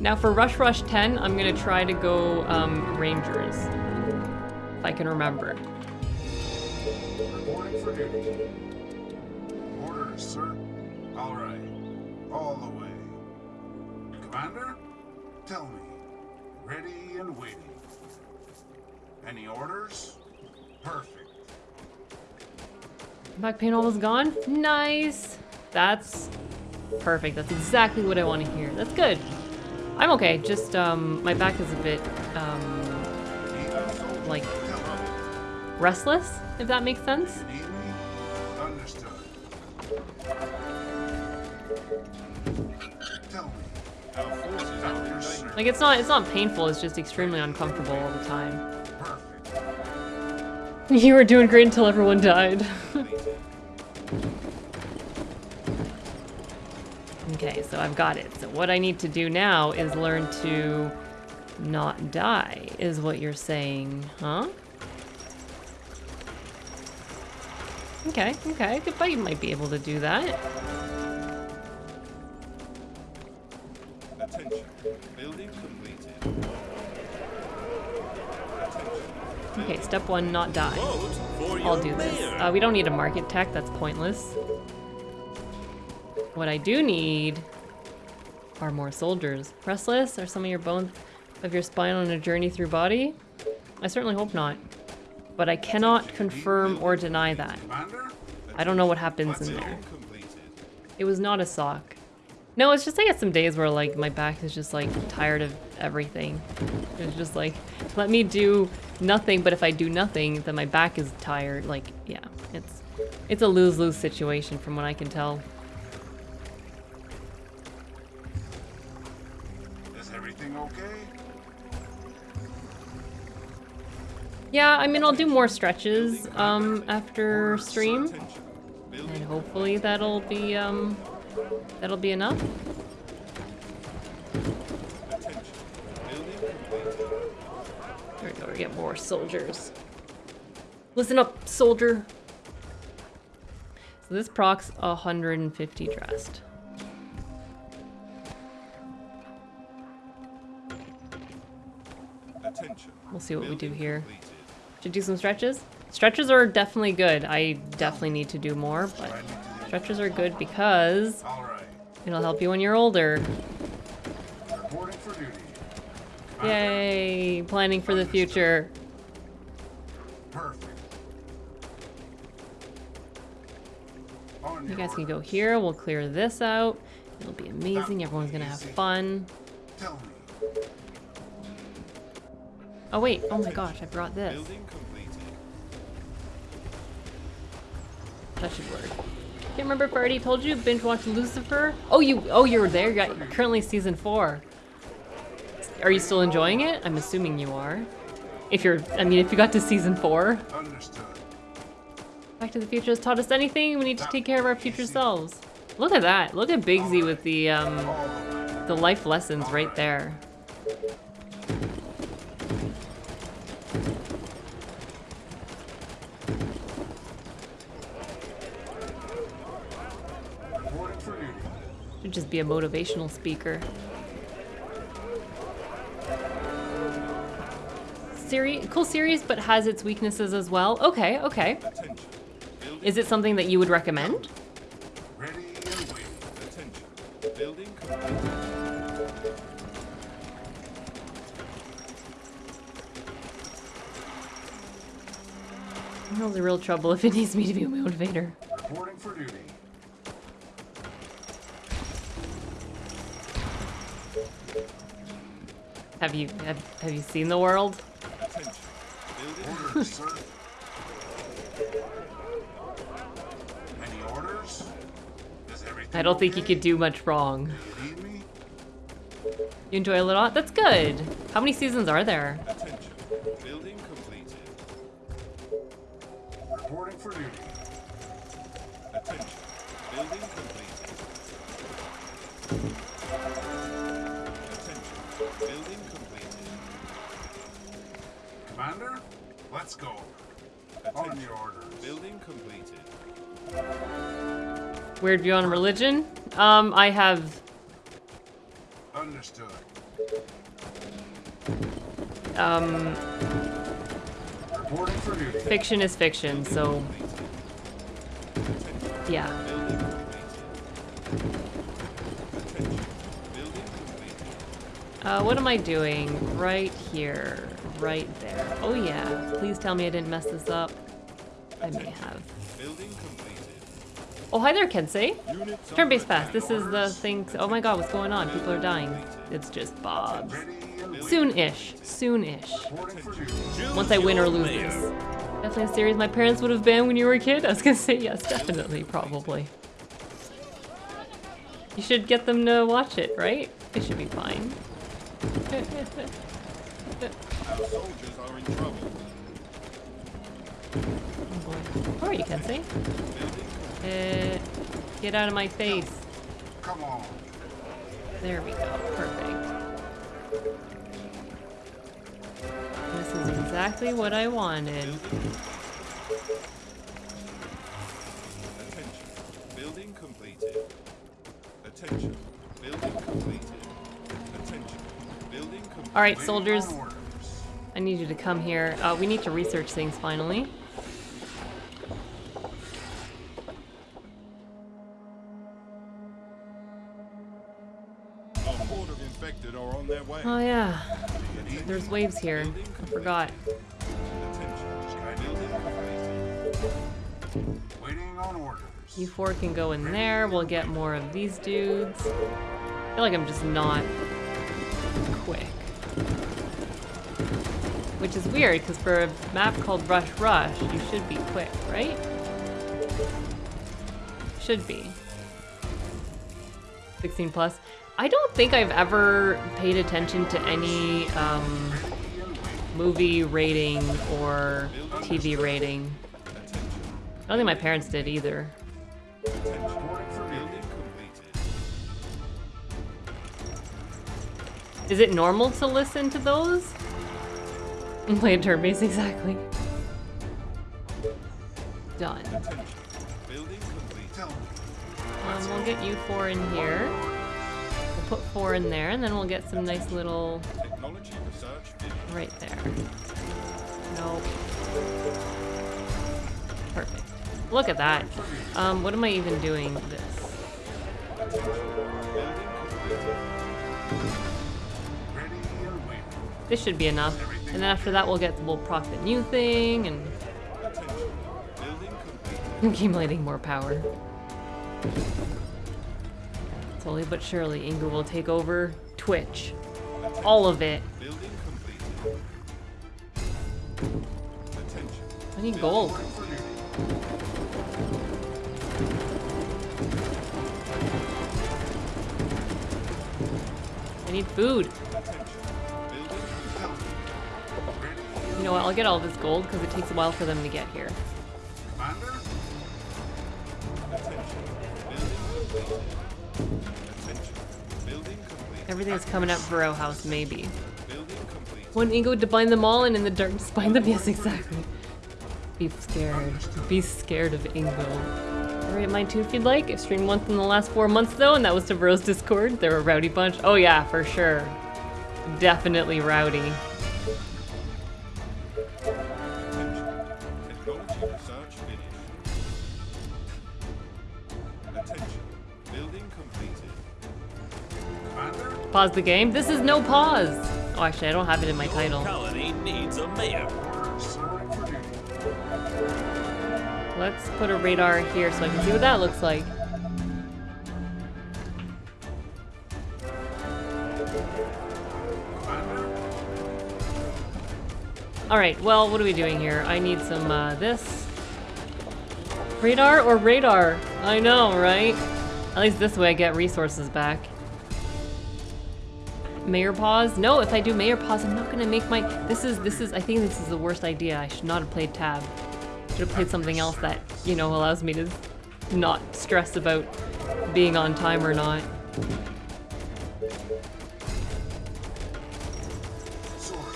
Now for Rush Rush 10, I'm gonna try to go um, Rangers. If I can remember. Reporting for duty. Orders, sir. All right. All the way. Commander, tell me. Ready and waiting. Any orders? Perfect. Back pain almost gone? Nice! That's perfect. That's exactly what I want to hear. That's good. I'm okay. Just, um, my back is a bit, um, like, restless, if that makes sense. Need me? Understood. Tell me. Our forces are under danger. Like, it's not, it's not painful, it's just extremely uncomfortable all the time. You were doing great until everyone died. okay, so I've got it. So what I need to do now is learn to not die, is what you're saying, huh? Okay, okay, good buddy might be able to do that. Attention. Building completed. Okay, step one, not die. I'll do this. Uh, we don't need a market tech, that's pointless. What I do need are more soldiers. Restless? Are some of your bones of your spine on a journey through body? I certainly hope not. But I cannot confirm or deny that. I don't know what happens in there. It was not a sock. No, it's just I get some days where like my back is just like tired of everything. It's just like, let me do nothing, but if I do nothing, then my back is tired. Like, yeah, it's it's a lose-lose situation from what I can tell. Yeah, I mean, I'll do more stretches um, after stream, and hopefully that'll be um, that'll be enough. There we go. We get more soldiers. Listen up, soldier. So this procs 150 dressed. Attention. We'll see what we do here. Should do some stretches. Stretches are definitely good. I definitely need to do more, but stretches are good because it'll help you when you're older. Yay! Planning for the future. You guys can go here. We'll clear this out. It'll be amazing. Everyone's gonna have fun. Oh wait. Oh my gosh, I brought this. That should work. Can't remember if I already told you. Binge watched Lucifer. Oh, you. Oh, you're there. You're currently season four. Are you still enjoying it? I'm assuming you are. If you're, I mean, if you got to season four. Back to the Future has taught us anything. We need to take care of our future selves. Look at that. Look at Bigsy with the um, All the way. the life lessons right there. Reporting for duty. Should just be a motivational speaker. Series, cool series, but has its weaknesses as well. Okay, okay. Is it something that you would recommend? Ready and waiting. Building completed. I'm really real trouble if it needs me to be a motivator. Reporting for duty. Have you have, have you seen the world? I don't think you could do much wrong. You? Enjoy a lot? That's good. How many seasons are there? Weird view on religion? Um, I have Understood. Um, Reporting for duty. fiction is fiction, so yeah. Uh, what am I doing? Right here. Right there. Oh yeah. Please tell me I didn't mess this up. I may have. Oh, hi there, Kensei. Turn-based fast. This is the thing. Oh my god, what's going on? People are dying. It's just Bob's. Soon-ish. Soon-ish. Once I win or lose this. Definitely a series my parents would have banned when you were a kid? I was gonna say yes, definitely, probably. You should get them to watch it, right? It should be fine. Our soldiers are in trouble. Oh boy. Where are you, Kensei? Uh, get out of my face. Come on. There we go. Perfect. This is exactly what I wanted. Attention. Building completed. Attention. Building completed. Attention. Building completed. All right, soldiers. I need you to come here. Uh, we need to research things finally. Oh yeah, there's waves here. I forgot. You four can go in there. We'll get more of these dudes. I feel like I'm just not quick. Which is weird, because for a map called Rush Rush, you should be quick, right? Should be. 16 plus. I don't think I've ever paid attention to any um, movie rating or TV rating. I don't think my parents did either. Reporting for building completed. Is it normal to listen to those? And play a turn base, exactly. Done. Attention. Building completed. Tell me. Um, we'll get you four in here. Put four in there, and then we'll get some nice little Technology research finished. right there. Nope. Perfect. Look at that. Um, what am I even doing this? Building completed. Ready and waiting. This should be enough. And then after that, we'll get we'll proc the new thing and Attention. Building completed. accumulating more power. Slowly but surely, Inga will take over Twitch. All of it. Building completed. Attention. I need gold. I need food. Attention. Building Tell me. Ready. You know what? I'll get all this gold because it takes a while for them to get here. Everything's coming up for Row House, maybe. One Ingo to bind them all and in the darkness bind them? Yes, exactly. Be scared. Be scared of Ingo. Alright, mine too if you'd like. I've streamed once in the last four months though, and that was to Bros Discord. They're a rowdy bunch. Oh yeah, for sure. Definitely rowdy. Pause the game. This is no pause. Oh, actually, I don't have it in my title. colony needs a mayor. Orders. Reporting for duty. Let's put a radar here so I can see what that looks like. Alright, well, what are we doing here? I need some, uh, this. Radar or radar? I know, right? At least this way I get resources back. Mayor pause? No, if I do mayor pause, I'm not gonna make my... This is, this is, I think this is the worst idea. I should not have played tab. Should have played something else that, you know, allows me to not stress about being on time or not.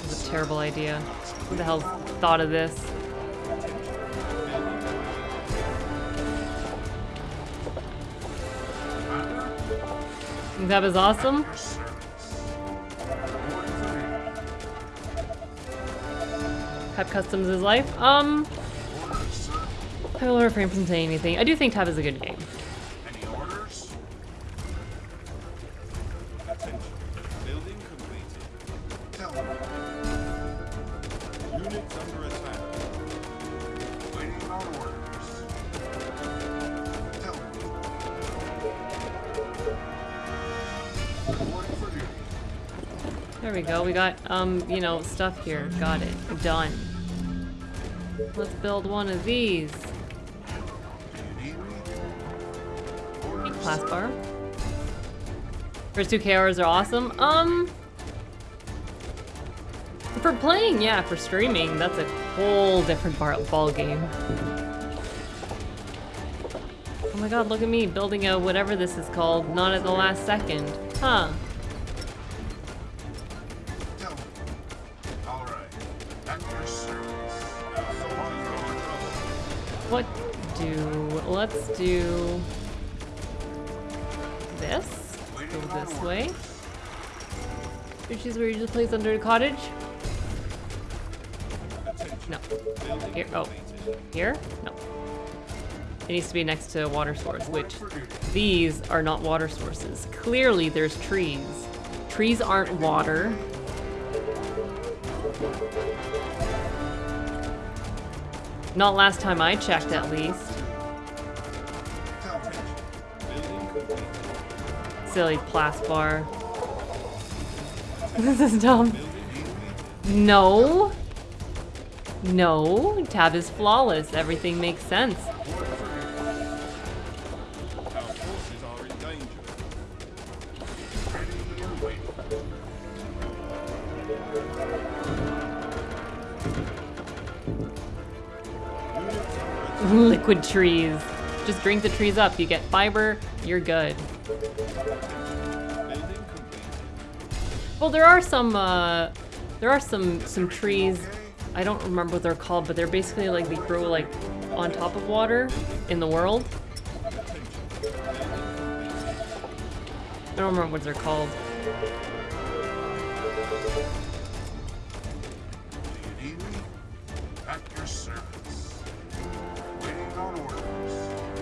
It's a terrible idea. Who the hell thought of this? That was awesome? Tab customs his life. Um. I will refrain from saying anything. I do think Tab is a good game. There we go. We got, um, you know, stuff here. Got it. Done. Let's build one of these. Orders, Class bar. First two KRs are awesome. Um, for playing, yeah. For streaming, that's a whole different bar ball game. Oh my god, look at me building a whatever this is called, not at the last second. Huh. Do this. Go this way. Which is where you just place under the cottage. No. Here, oh. Here? No. It needs to be next to a water source, which these are not water sources. Clearly there's trees. Trees aren't water. Not last time I checked, at least. Silly plasbar. this is dumb. No. No. Tab is flawless. Everything makes sense. Liquid trees. Just drink the trees up. You get fiber, you're good. Well, there are some, uh, there are some, some trees. I don't remember what they're called, but they're basically like, they grow like on top of water in the world. I don't remember what they're called.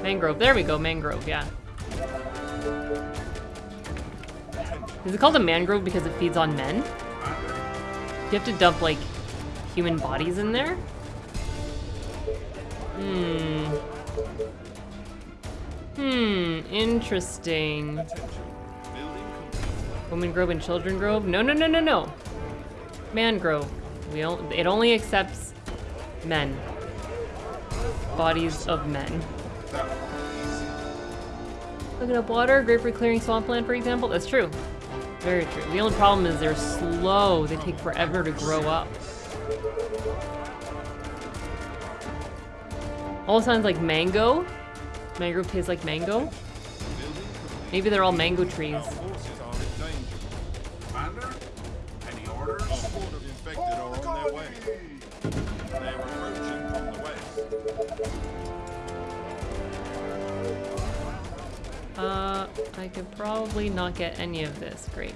Mangrove. There we go. Mangrove. Yeah. Is it called a mangrove because it feeds on men? You have to dump like human bodies in there? Hmm. Hmm. Interesting. Woman grove and children grove? No, no, no, no, no. Mangrove. We don't, it only accepts men. Bodies of men. easy. Looking up water, great for clearing swampland, for example. That's true. Very true. The only problem is they're slow. They take forever to grow up. All sounds like mango. Mango tastes like mango. Maybe they're all mango trees. Uh, I could probably not get any of this. Great.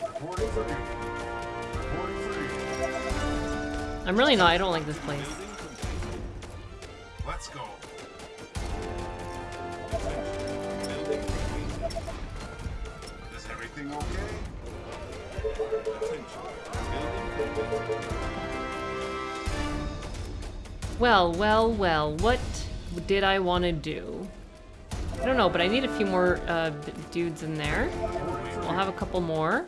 Reporting for duty. Reporting for duty. I'm really not. I don't like this place. Let's go. Attention. Building completed. Is everything okay? Attention. Building completed. Well, well, well. What did I want to do? I don't know, but I need a few more uh, dudes in there. I'll have a couple more.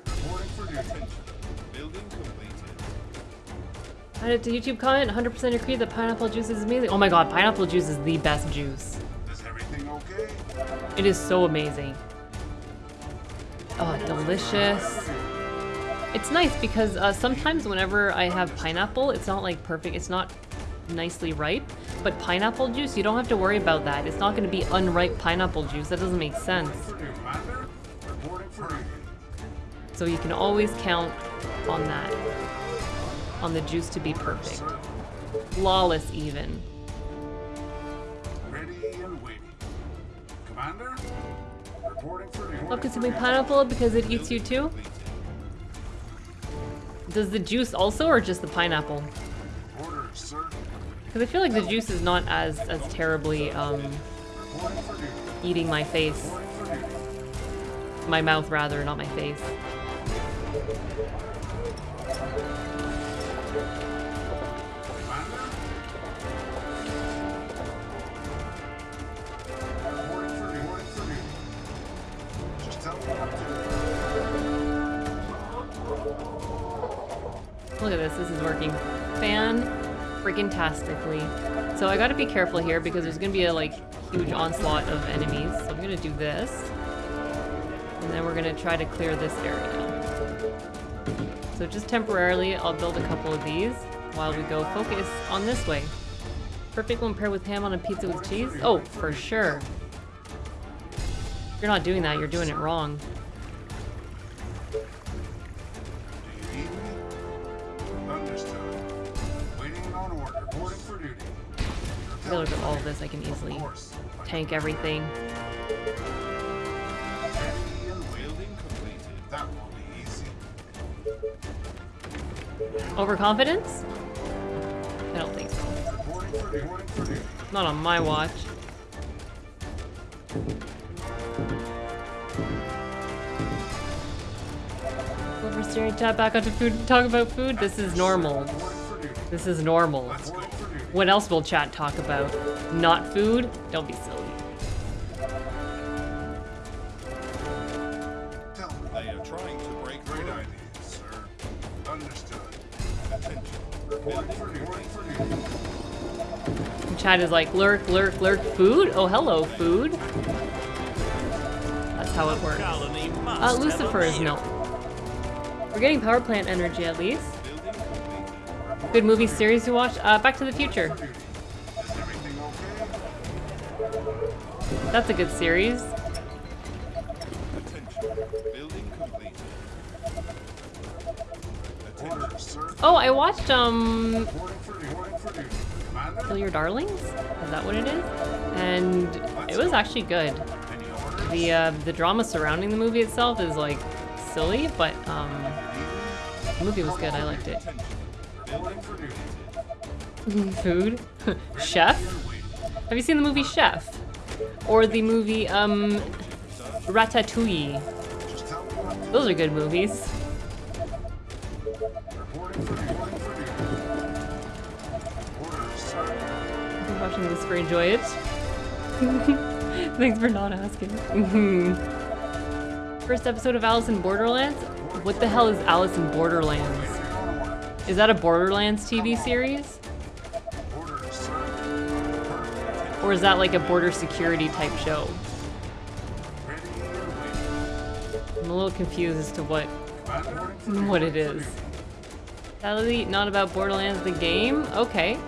Added to YouTube comment, 100% agree that pineapple juice is amazing. Oh my god, pineapple juice is the best juice. Is everything okay? It is so amazing. Oh, delicious. It's nice because uh, sometimes whenever I have pineapple, it's not like perfect, it's not nicely ripe. But pineapple juice, you don't have to worry about that. It's not going to be unripe pineapple juice. That doesn't make sense. For duty. Commander, reporting for duty. So you can always count on that. On the juice to be perfect. Flawless even. ready and waiting. Commander, reporting for duty. Love consuming pineapple because it eats you too? Does the juice also or just the pineapple? Orders, Because I feel like the juice is not as as terribly um, eating my face. My mouth, rather, not my face. Look at this, this is working fan freaking tastically. So I gotta be careful here because there's gonna be a like huge onslaught of enemies. So I'm gonna do this. And then we're gonna try to clear this area. So just temporarily, I'll build a couple of these while we go focus on this way. Perfect when paired with ham on a pizza with cheese? Oh, for sure. You're not doing that, you're doing it wrong. Look at all of this, I can easily tank everything. Overconfidence? I don't think so. Not on my watch. Over staring chat back onto food talk about food. This is normal. This is normal. Let's go for duty. What else will chat talk about? Not food? Don't be silly. Tell me. They are trying to break Great ideas, sir. Understood. Attention. Reporting Building for duty. Reporting for duty. Chat is like, lurk, lurk, lurk, food? Oh, hello, food. That's how it works. Colony must Uh, Lucifer is mayor. no. We're getting power plant energy at least. Good movie series to watch. Uh, Back to the Future. That's a good series. Oh, I watched um? Kill Your Darlings? Is that what it is? And it was actually good. The uh, the drama surrounding the movie itself is like silly, but um, the movie was good. I liked it. Food, Chef. Have you seen the movie Chef? Or the movie um, Ratatouille? Those are good movies. Been watching this for enjoy it. Thanks for not asking. First episode of Alice in Borderlands? What the hell is Alice in Borderlands? Is that a Borderlands TV series? Or is that like a border security type show? I'm a little confused as to what what it is. Sadly, not about Borderlands the game? Okay.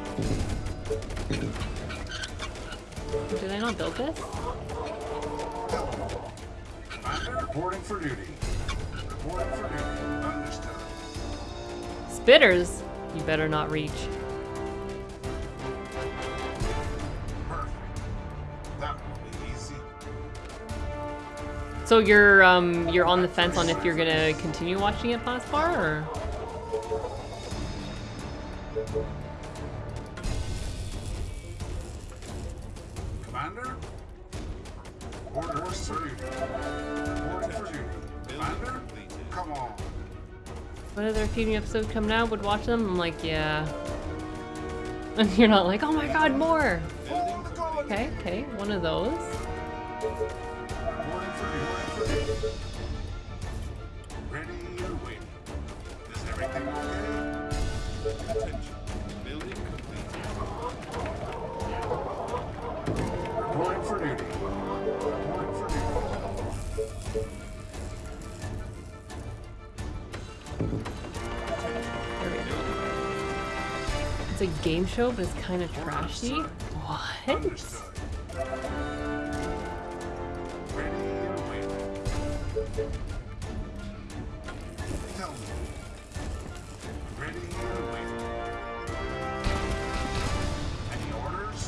Did I not build this? Reporting for duty. Reporting for duty. Spitters? You better not reach. So you're um you're on the fence on if you're gonna continue watching it past far or Commander? Orders for duty. Reporting. Commander? Come on. What other TV episodes come now would watch them? I'm like, yeah. And you're not like, oh my god, more! Okay, okay, one of those. Ready waiting. Is everything okay? Attention. It's a game show, but it's kind of trashy. What? Understood. Ready and waiting. Tell me. Ready and waiting. Any orders?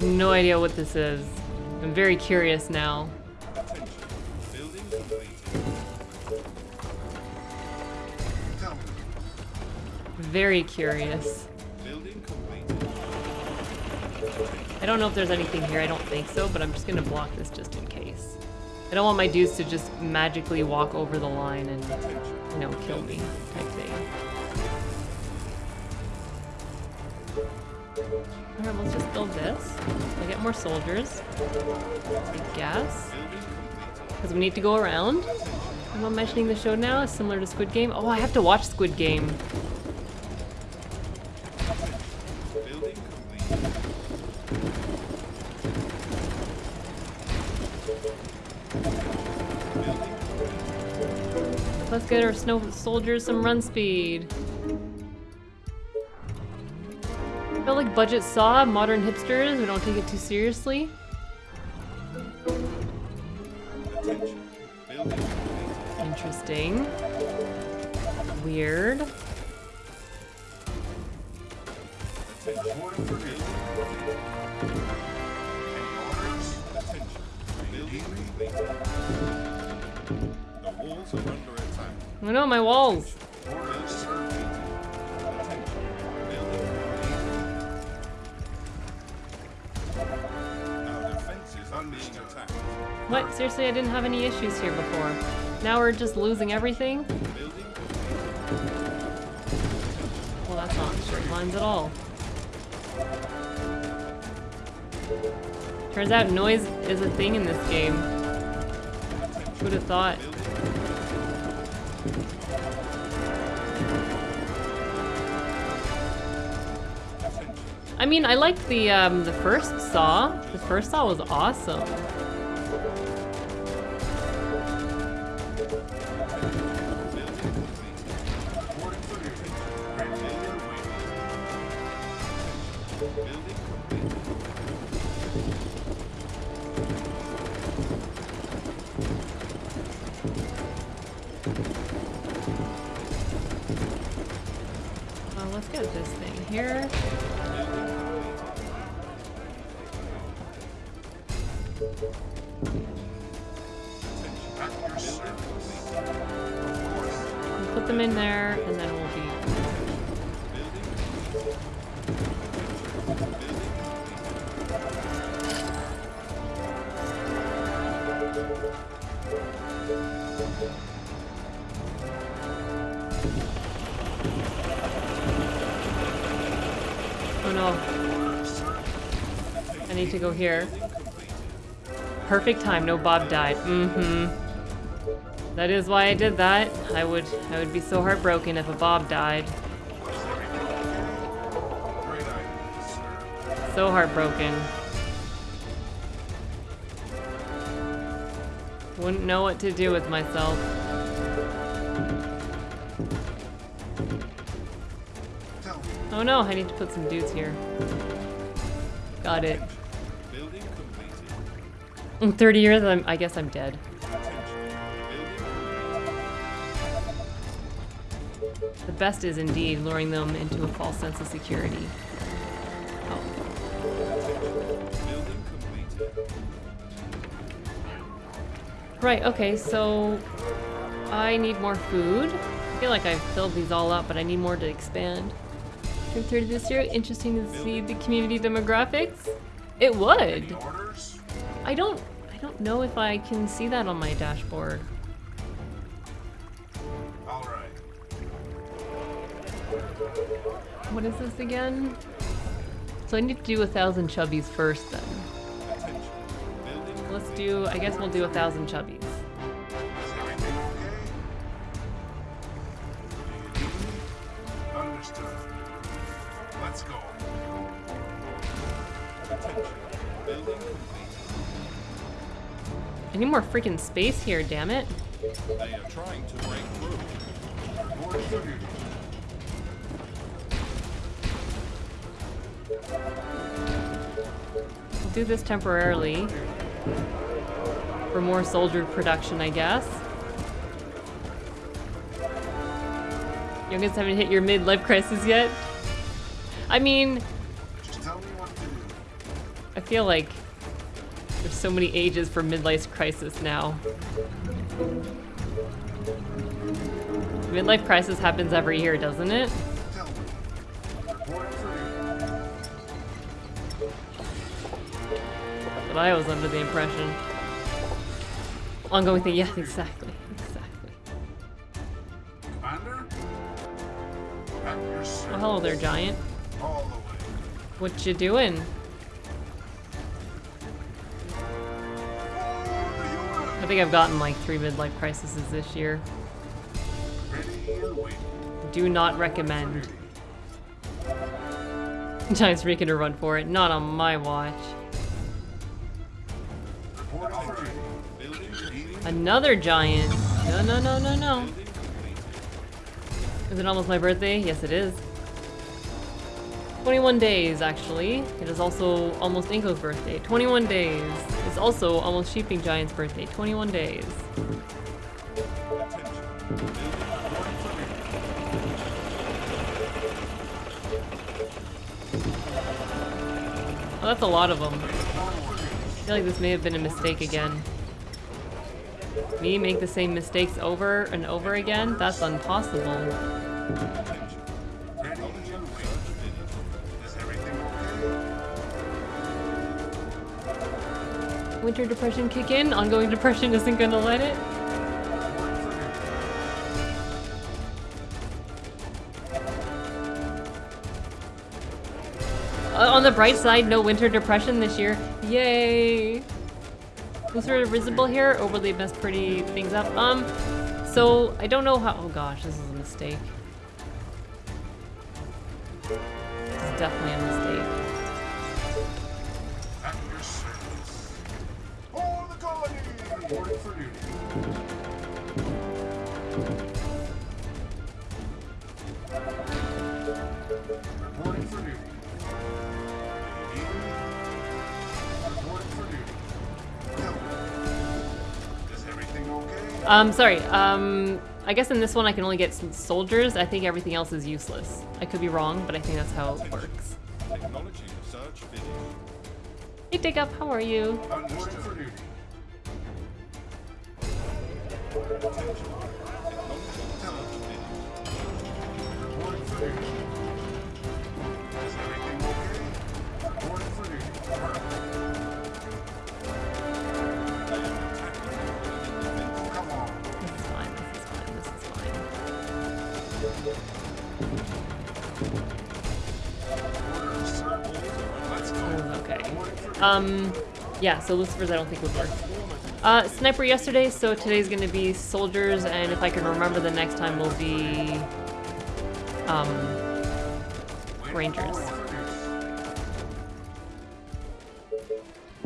No idea what this is. I'm very curious now. Very curious. I don't know if there's anything here. I don't think so, but I'm just gonna block this just in case. I don't want my dudes to just magically walk over the line and, you know, kill me type thing. Alright, let's just build this. I get more soldiers. I guess. Because we need to go around. I'm not mentioning the show now. It's similar to Squid Game. Oh, I have to watch Squid Game. Let's get our snow soldiers some run speed. I feel like budget saw, modern hipsters, we don't take it too seriously. Interesting. Weird. Being Understood. attacked. What? Seriously, I didn't have any issues here before. Now we're just losing everything? Well, that's not straight lines at all. Turns out noise is a thing in this game. Who'd have thought? I mean, I liked the um, the first Saw. The first Saw was awesome. To go here. Perfect time, no Bob died. Mm-hmm. That is why I did that. I would I would be so heartbroken if a Bob died. So heartbroken. Wouldn't know what to do with myself. Oh no, I need to put some dudes here. Got it. In 30 years, I'm, I guess I'm dead. The best is indeed luring them into a false sense of security. Oh. Right, okay, so I need more food. I feel like I've filled these all up, but I need more to expand. Turn 30 this year, interesting to see the community demographics. It would. I don't I don't know if I can see that on my dashboard. All right. What is this again? So I need to do a thousand chubbies first then. Let's do I guess we'll do a thousand chubbies. I need more freaking space here, damn it. They are trying to break through. Order for duty. We'll do this temporarily. For more soldier production, I guess. Youngest haven't hit your midlife crisis yet? I mean, Just tell me what to do. I feel like so many ages for midlife crisis now. Midlife crisis happens every year, doesn't it? But I was under the impression. Ongoing thing, yeah, exactly, exactly. Commander? Well, hello there, giant. What you doing? Think I've gotten like three midlife crises this year. Do not recommend. Giant's making a run for it. Not on my watch. Another giant. No, no, no, no, no. Is it almost my birthday? Yes, it is. 21 days, actually. It is also almost Inko's birthday. 21 days. It's also almost Sheeping Giant's birthday. 21 days. That's a lot of them. I feel like this may have been a mistake again. Me make the same mistakes over and over again? That's impossible. Winter depression kick in? Ongoing depression isn't gonna let it? Uh, on the bright side, no winter depression this year. Yay! Was there visible here, or will they mess pretty things up? Um, so I don't know how. Oh gosh, this is a mistake. This is definitely a mistake. Um, sorry. Um, I guess in this one I can only get some soldiers. I think everything else is useless. I could be wrong, but I think that's how it works. Technology research finished. Hey, Dig Up, how are you? Um, yeah, so Lucifer's I don't think would work. Uh, Sniper yesterday, so today's gonna be Soldiers, and if I can remember the next time will be, um, Rangers.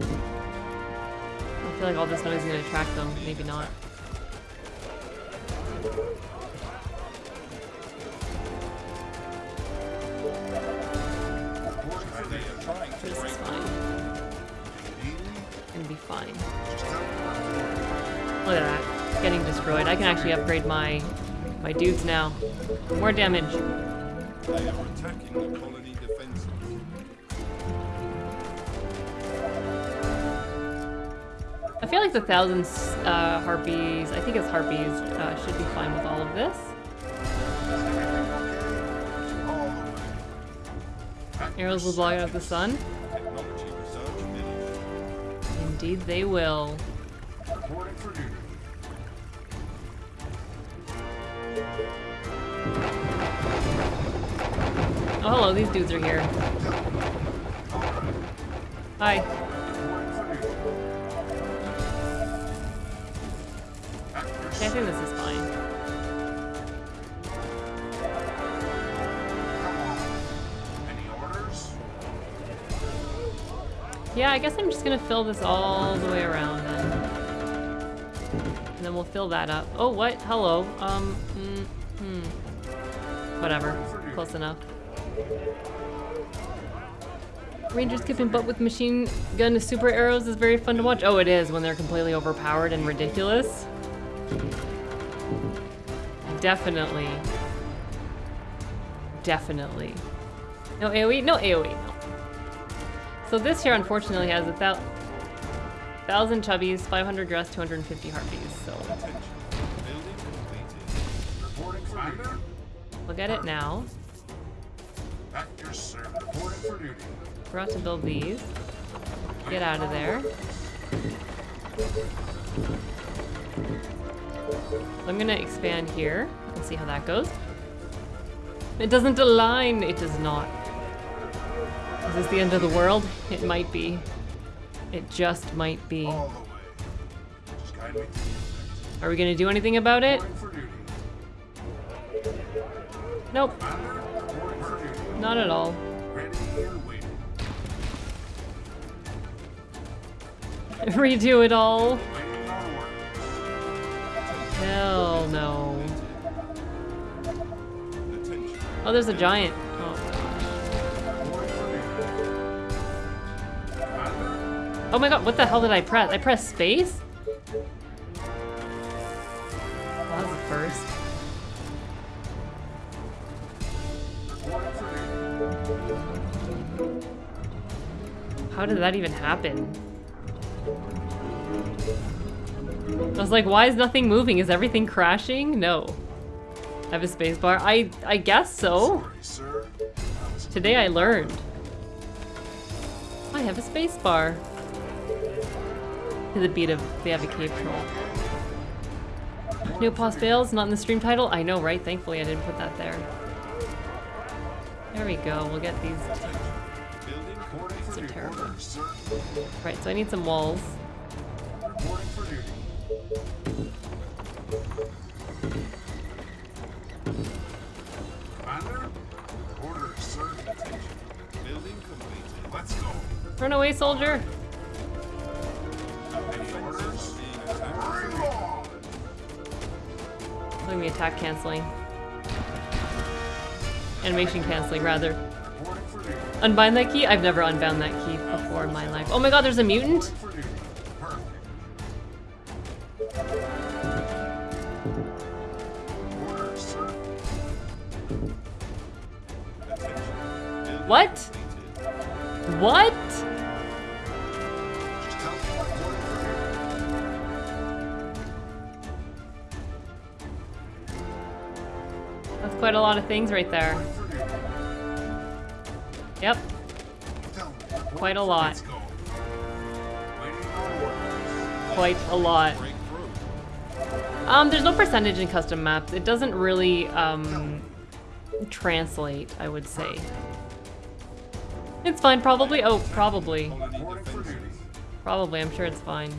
I feel like all this noise is gonna attract them, maybe not. Upgrade my my dudes now. More damage. They are attacking the colony defenses. I feel like the thousand uh, harpies, I think it's harpies, uh, should be fine with all of this. Arrows will block out the sun. Indeed they will. Oh, these dudes are here. Hi. Reporting for duty. At your Okay, I think this is fine. Any orders? Yeah, I guess I'm just gonna fill this all the way around then. And then we'll fill that up. Oh, what? Hello. Um, mm, hmm. Whatever. Close enough. Rangers kicking butt with machine gun super arrows is very fun to watch. Oh, it is when they're completely overpowered and ridiculous. Definitely. Definitely. No AoE? No AoE, no. So this here unfortunately has a thou thousand chubbies, 500 dress, 250 harpies. So look at it now. Duty. Forgot to build these. Get out of there. I'm gonna expand here and see how that goes. It doesn't align. It does not. Is this the end of the world? It might be. It just might be. Are we gonna do anything about it? Nope, not at all. Redo it all. Hell no. Oh, there's a giant. Oh Oh my god, what the hell did I press? I pressed space? Well, that was a first. How did that even happen? I was like, why is nothing moving? Is everything crashing? No. I have a space bar. I I guess so. Sorry, sir. I was Today I learned. I have a space bar. To the beat of the Advocate Troll. New pause fails, not in the stream title? I know, right? Thankfully I didn't put that there. There we go, we'll get these. Sir. Right, so I need some walls. Reporting for duty. Commander, orders, sir. Building completed. Let's go. Run away, soldier! Any orders? Being attacked. Bring on! Look at me attack canceling. Animation canceling, rather. Reporting for duty. Unbind that key? I've never unbound that key in my life. Oh my god, there's a mutant? For What? What? For. That's quite a lot of things right there. For. Yep. Quite a lot. Quite a lot. Um, there's no percentage in custom maps. It doesn't really, um, translate, I would say. It's fine, probably. Oh, probably. Probably, I'm sure it's fine.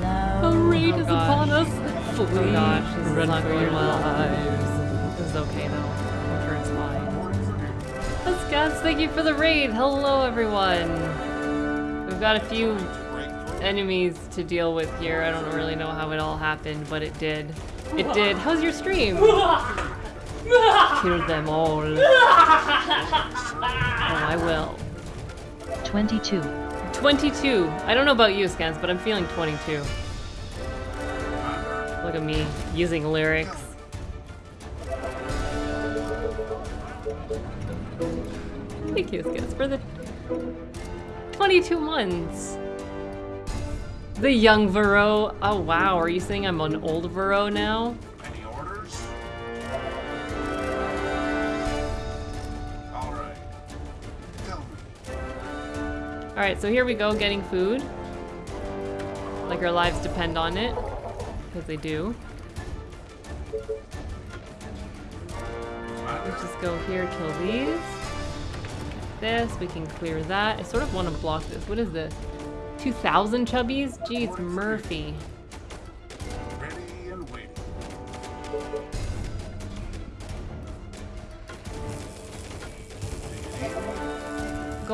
Hello. A raid Oh, is gosh. upon us. Oh gosh, this is not for going your well. lives. This is okay though. I'm sure it's fine. Reporting for. Let's guys, thank you for the raid. Hello everyone. We've got a few enemies to deal with here. I don't really know how it all happened, but it did. It did. How's your stream? Kill them all. Oh, I will. 22. 22. I don't know about you, Scans, but I'm feeling 22. Look at me using lyrics. Thank you, Scans, for the 22 months. The young Vero. Oh, wow. Are you saying I'm an old Vero now? Alright, so here we go, getting food. Like our lives depend on it. Because they do. Let's just go here, kill these. This, we can clear that. I sort of want to block this. What is this? 2,000 chubbies? Jeez, Murphy.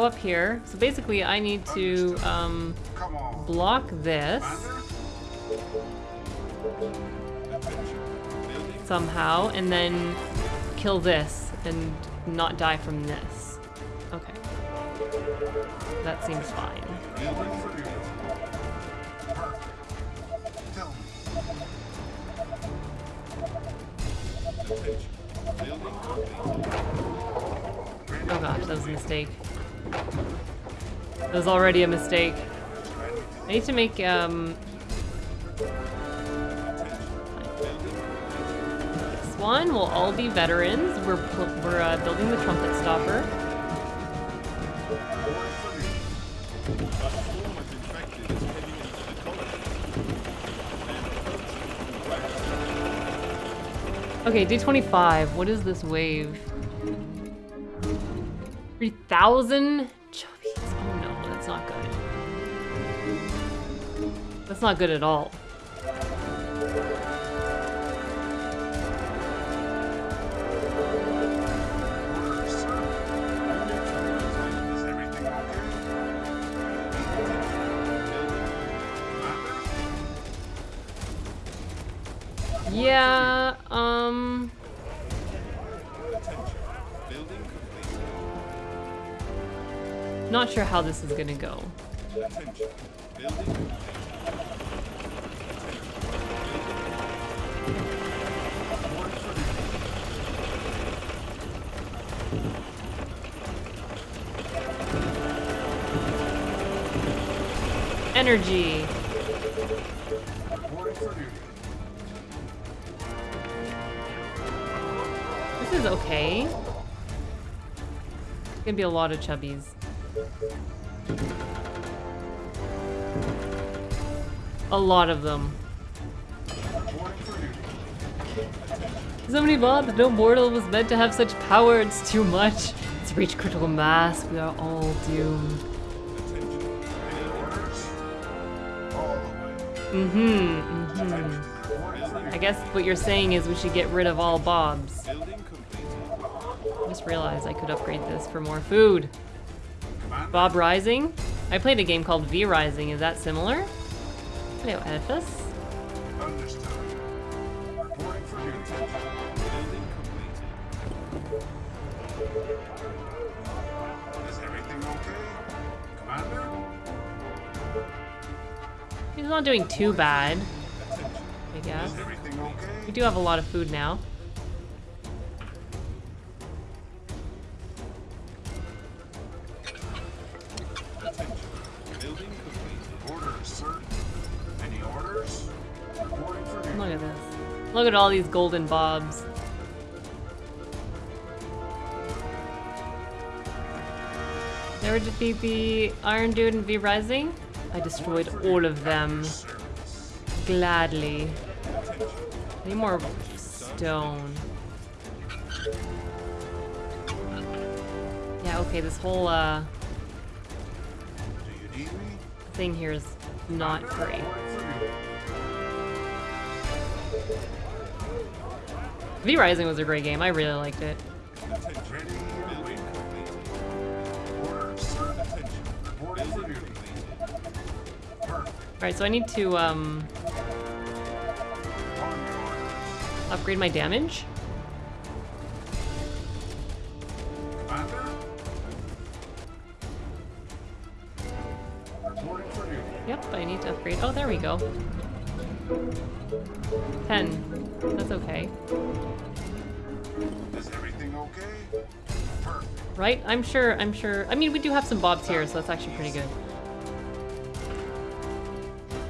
Go up here. So basically, I need to um, block this somehow, and then kill this and not die from this. Okay. That seems fine. Oh gosh, that was a mistake. That was already a mistake. I need to make, um... This one will all be veterans. We're, we're uh, building the trumpet stopper. Okay, D25. What is this wave? 3,000 That's not good at all. Yeah, um... Not sure how this is gonna go. Energy. This is okay. It's gonna be a lot of chubbies. A lot of them. So many mobs, no mortal was meant to have such power, it's too much. It's reached critical mass, we are all doomed. Mm-hmm, mm-hmm. I guess what you're saying is we should get rid of all bobs. I just realized I could upgrade this for more food. Bob Rising? I played a game called V Rising, is that similar? Hello, Edifice. He's not doing too bad, I guess. We do have a lot of food now. Look at this. Look at all these golden bobs. Never defeat the Iron Dude and V Rising? I destroyed all of them. Gladly. Need more stone. Yeah, okay, this whole uh, thing here is not great. Reporting for duty. V Rising was a great game. I really liked it. Alright, so I need to um, On your orders. upgrade my damage. Commander? Reporting for duty. Yep, I need to upgrade. Oh, there we go. 10. That's okay. Is everything okay? Perfect. Right? I'm sure, I'm sure. I mean, we do have some bobs here, so that's actually pretty good.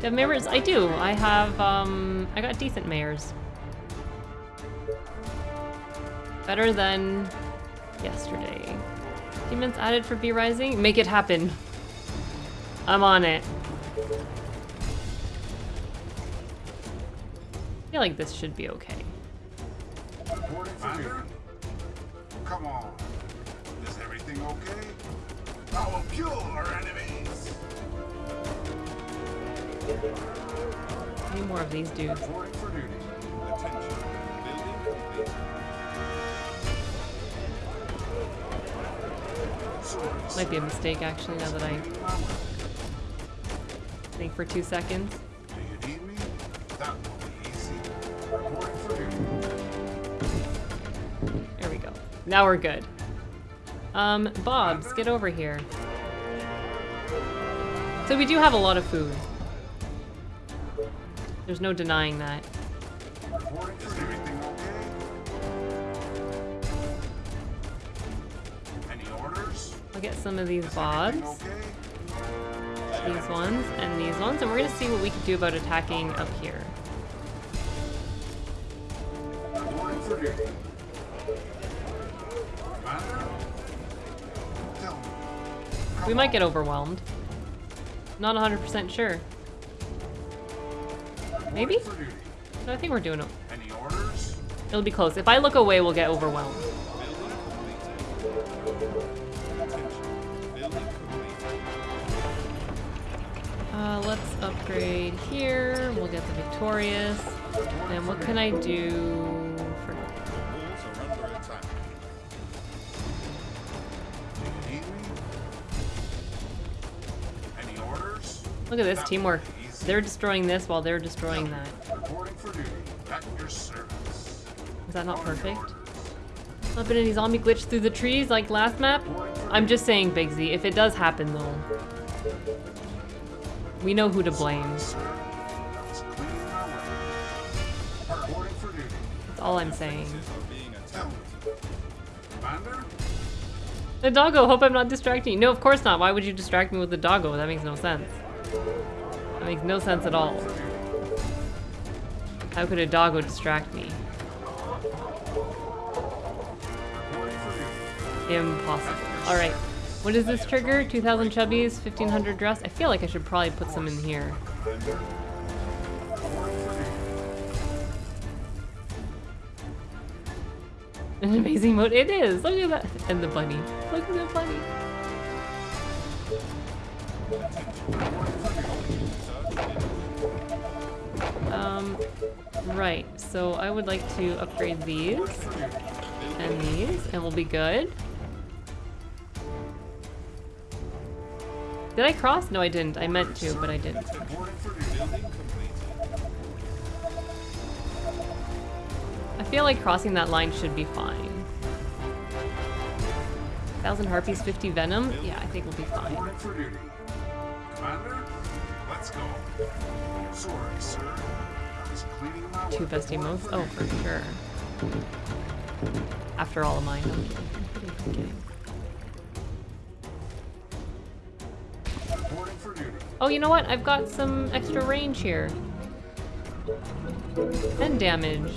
Do have mayors? I do. I have, um, I got decent mayors. Better than yesterday. Demons added for V Rising? Make it happen. I'm on it. I feel like this should be okay. Come on. Is everything okay? I will kill our enemies. Need more of these dudes. Might be a mistake actually now that I think for two seconds. There we go. Now we're good. Um, Bobs, get over here. So we do have a lot of food. There's no denying that. Reporting for duty. Everything okay? Any orders? I'll get some of these Bobs. these ones and these ones, and we're gonna see what we can do about attacking up here. Reporting for duty. Commander? Tell me. Come We might get overwhelmed. Not 100% sure. Maybe? No, I think we're doing it. Any orders? It'll be close. If I look away, we'll get overwhelmed. Building completed. Attention. Building completed. Uh, let's upgrade here. We'll get the Victorious. And what can I do for... Walls are under attack. Do you need me? Any orders? Look at this teamwork. They're destroying this while they're destroying that. Is that not perfect? been any zombie glitch through the trees like last map? I'm just saying, Big Z, if it does happen though, we know who to blame. That's all I'm saying. The doggo, hope I'm not distracting you. No, of course not. Why would you distract me with the doggo? That makes no sense. That makes no sense at all. How could a doggo distract me? Impossible. Alright. What is this trigger? 2000 chubbies, 1500 dress? I feel like I should probably put some in here. An amazing mode. It is! Look at that. And the bunny. Look at the bunny. Right. So I would like to upgrade these and these, and we'll be good. Did I cross? No, I didn't. I meant to, but I didn't. I feel like crossing that line should be fine. Thousand harpies, 50 venom? Yeah, I think we'll be fine. Commander? Let's go. Sorry, sir. Two best emotes? Oh, for sure. After all of mine. I'm kidding. I'm kidding. I'm kidding. Oh, you know what? I've got some extra range here. And damage.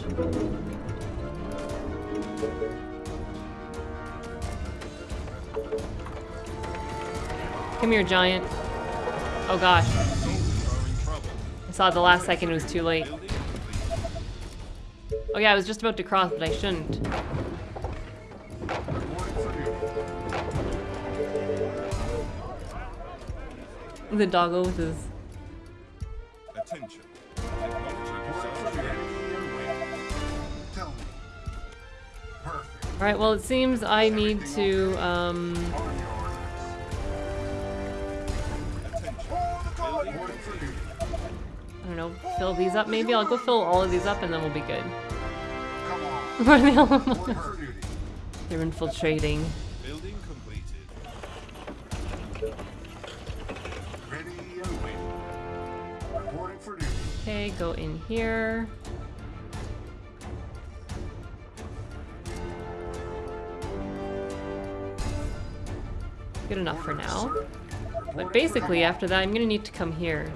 Come here, giant. Oh gosh. I saw the last second, it was too late. Oh yeah, I was just about to cross, but I shouldn't. Reporting for duty. The doggo with his... Attention. Technology Reporting for research duty. and wait. Tell me. Perfect. Alright, well it seems I need to, um... On your orders. Attention. Building Reporting for duty. I don't know, fill these up maybe? I'll go fill all of these up and then we'll be good. Come on. Where are they all? Reporting for duty. They're infiltrating. Building completed. Ready. Reporting for duty. Okay, go in here. Good enough for now. But basically, after that, I'm gonna need to come here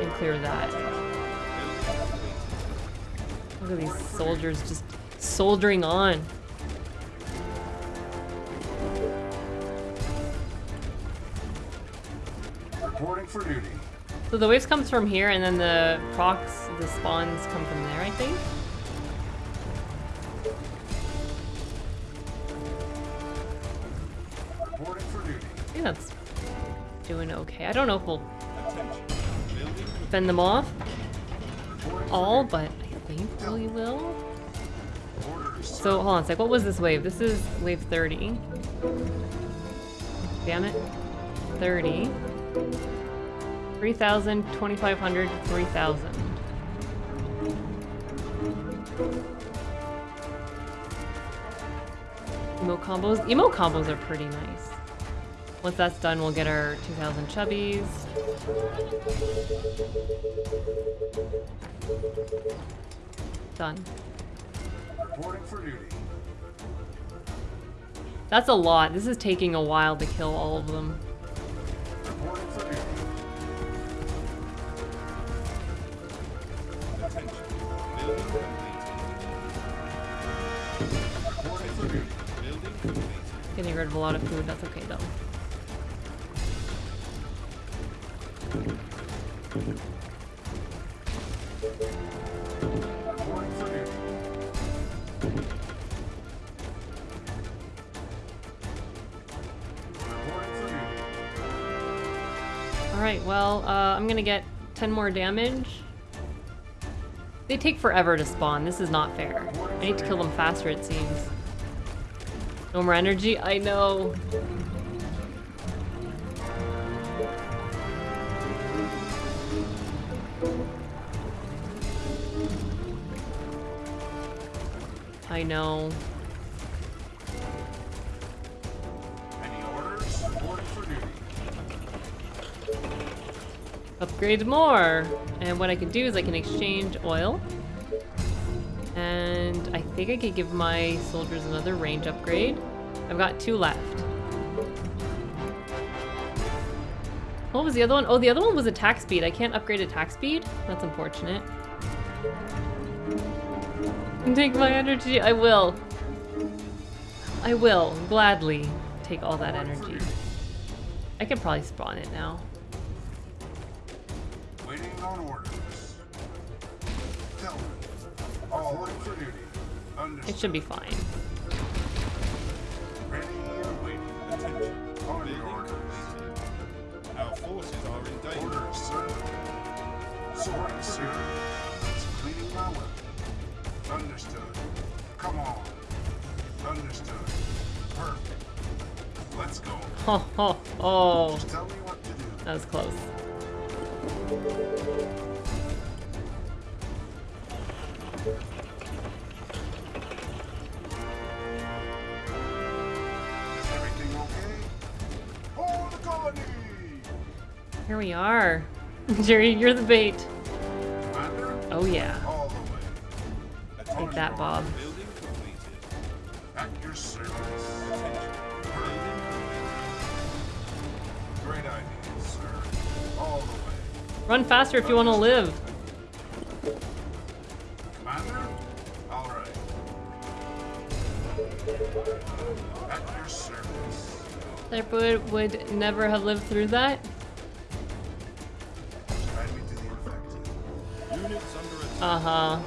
and clear that. Look at these soldiers just soldiering on. Reporting for duty. So the waves comes from here, and then the procs, the spawns come from there, I think. Reporting for duty. I think that's doing okay. I don't know if we'll fend them off all, but I will. So hold on a sec. What was this wave? This is wave 30. Damn it. 30. 3,000, 2,500, 3,000. Emo combos. Emo combos are pretty nice. Once that's done, we'll get our 2,000 chubbies done. That's a lot. This is taking a while to kill all of them. Getting rid of a lot of food, that's okay though. Gonna get 10 more damage. They take forever to spawn. This is not fair. I need to kill them faster, it seems. No more energy? I know. I know. Upgrade more! And what I can do is I can exchange oil. And I think I could give my soldiers another range upgrade. I've got two left. What was the other one? Oh, the other one was attack speed. I can't upgrade attack speed? That's unfortunate. Take my energy. I will. I will gladly take all that energy. I can probably spawn it now. It should be fine. Our forces are in danger. Sir. Sorry, sir. It's cleaning my weapon. Understood. Come on. Understood. Perfect. Let's go. Oh. Just tell me what to do. That was close. Here we are. Jerry, you're the bait. Oh yeah. all the way. Take that, Bob. Building completed. At your service. Attention. Building completed. Great idea, sir. All the way. Run faster if you want to live. Commander? All right. At your service. Leopard would never have lived through that. Uh-huh.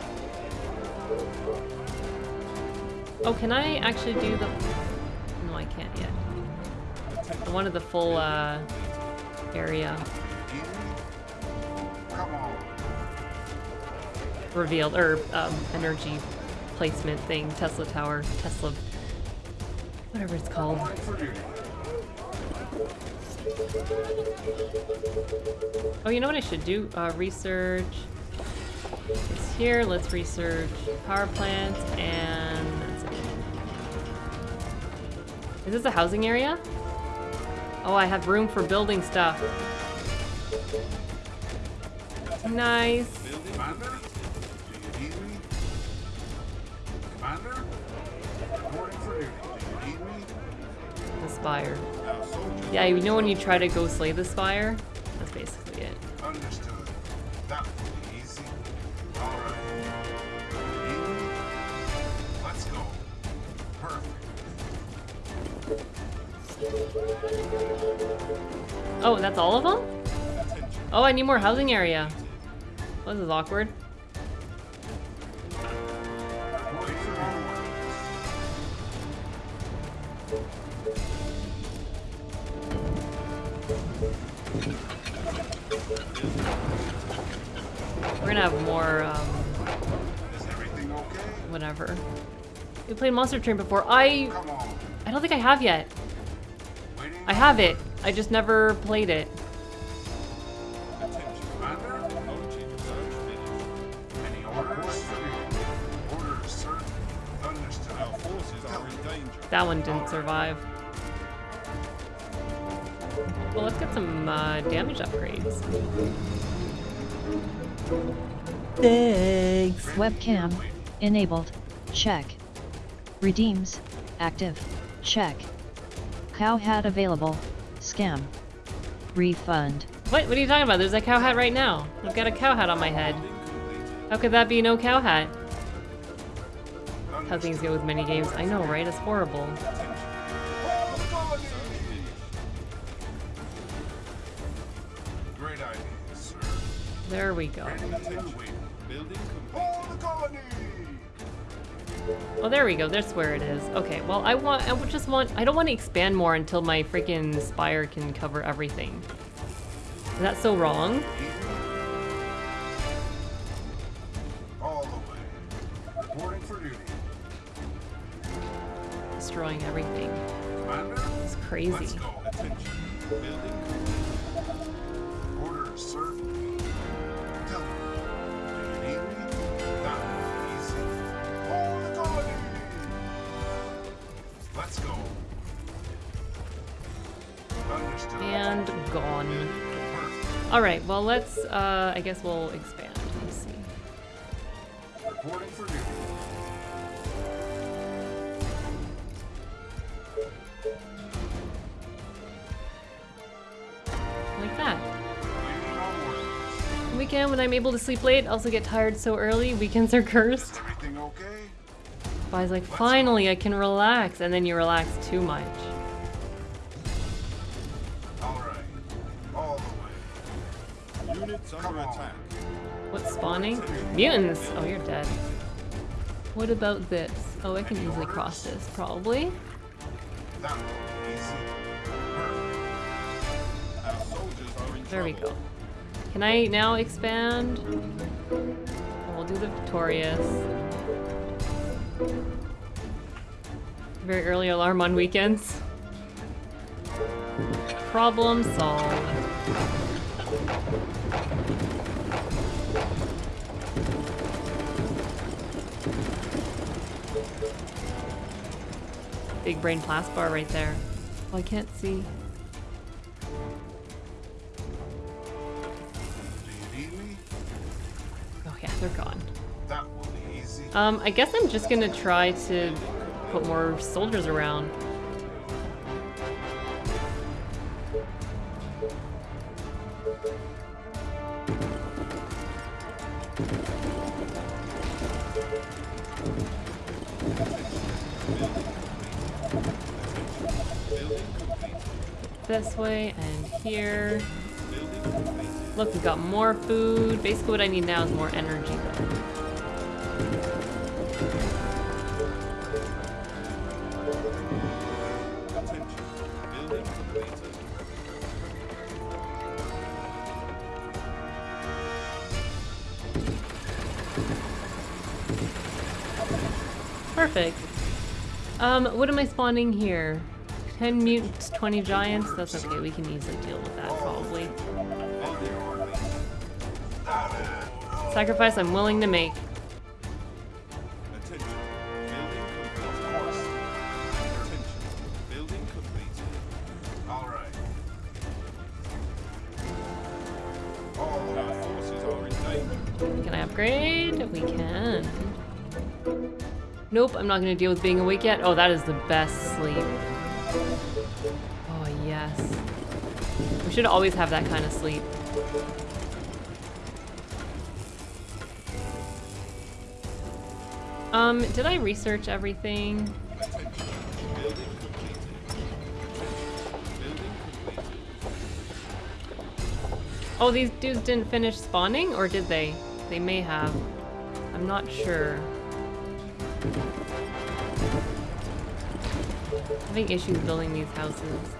Oh, can I actually do the... No, I can't yet. I wanted the full, uh, area revealed, or, um, energy placement thing, Tesla Tower, Tesla... Whatever it's called. Oh, you know what I should do? Uh, research. It's here. Let's research power plants and. Is this a housing area? Oh, I have room for building stuff. Nice. Commander? Commander? Yeah, you know when you try to go slay the spire? That's basically it. Understood. That will be easy. All right. Do you need me? Let's go. Perfect. Oh, that's all of them? Oh, I need more housing area. Oh, this is awkward. Played Monster Train before. I I don't think I have yet. I have it. I just never played it. That one didn't survive. Well, let's get some uh, damage upgrades. Thanks. Webcam enabled. Check. Redeems active. Check. Cow hat available. Scam. Refund. What? What are you talking about? There's a cow hat right now. I've got a cow hat on my head. How could that be no cow hat? how things go with mini games. I know, right? It's horrible. Hold the colony! Great idea, sir. There we go. Oh, there we go. That's where it is. Okay, well, I want, I just want, I don't want to expand more until my freaking spire can cover everything. Is that so wrong? Destroying everything. It's crazy. And gone. All right, well, let's, uh, I guess we'll expand. Let's see. Reporting for duty. Like that. Weekend when I'm able to sleep late, also get tired so early. Weekends are cursed. Is everything okay? But I was like, finally, I can relax. And then you relax too much. Units under attack. What's spawning? Mutants! Oh, you're dead. What about this? Oh, I can easily cross this, probably. That will be easy. Perfect. Our soldiers are in There we go. Can I now expand? We'll do the Victorious. Very early alarm on weekends. Problem solved. Big brain blast bar right there. Oh, I can't see. Do you need me? Oh yeah, they're gone. That will be easy. Um, I guess I'm just gonna try to put more soldiers around. Way and here. Look, we've got more food. Basically what I need now is more energy though. Perfect. Um, what am I spawning here? 10 mutants, 20 giants? That's okay, we can easily deal with that probably. Sacrifice I'm willing to make. Can I upgrade? We can. Nope, I'm not gonna deal with being awake yet. Oh, that is the best sleep. We should always have that kind of sleep. Um, did I research everything? Oh, these dudes didn't finish spawning, or did they? They may have. I'm not sure. Having issues building these houses.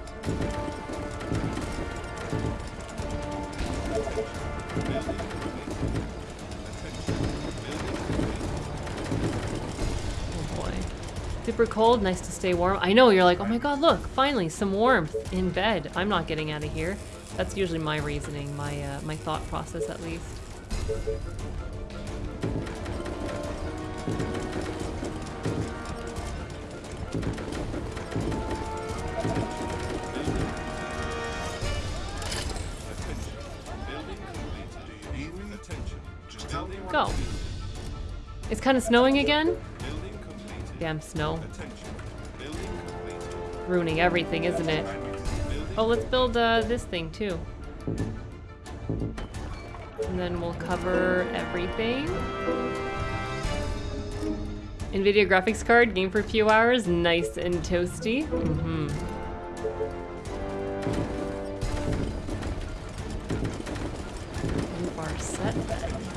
Super cold, nice to stay warm. I know, you're like, oh my god, look, finally, some warmth in bed. I'm not getting out of here. That's usually my reasoning, my, uh, my thought process at least. Building completed. Do you need me? Attention. Just tell me what Go. It's kind of snowing again? Damn snow. Ruining everything, isn't it? Oh, let's build uh, this thing too. And then we'll cover everything. NVIDIA graphics card, game for a few hours, nice and toasty. Mm-hmm. You are set then.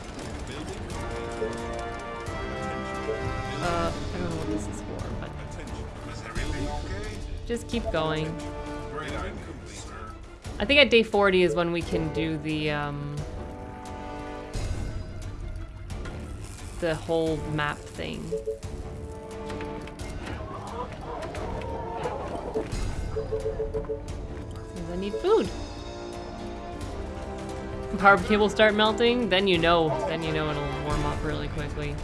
Just keep going. Great idea, sir. I think at day 40 is when we can do the, um... The whole map thing. I need food. Power cable start melting, then you know, then you know it'll warm up really quickly.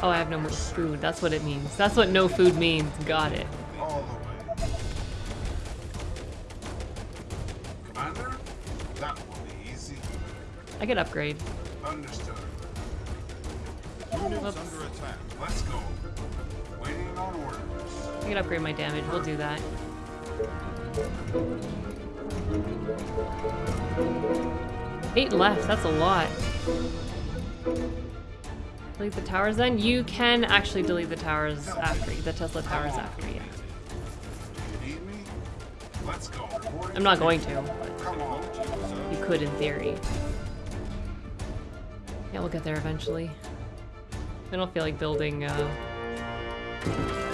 Oh, I have no more food. That's what it means. That's what no food means. Got it. All the way. Commander, that will be easy. I could upgrade. Understood. Units Whoops. under attack. Let's go. Waiting on orders. I could upgrade my damage. We'll do that. Eight left. That's a lot. Delete the towers then? You can actually delete the towers after, the Tesla towers after, yeah. I'm not going to, but you could in theory. Yeah, we'll get there eventually. I don't feel like building, uh...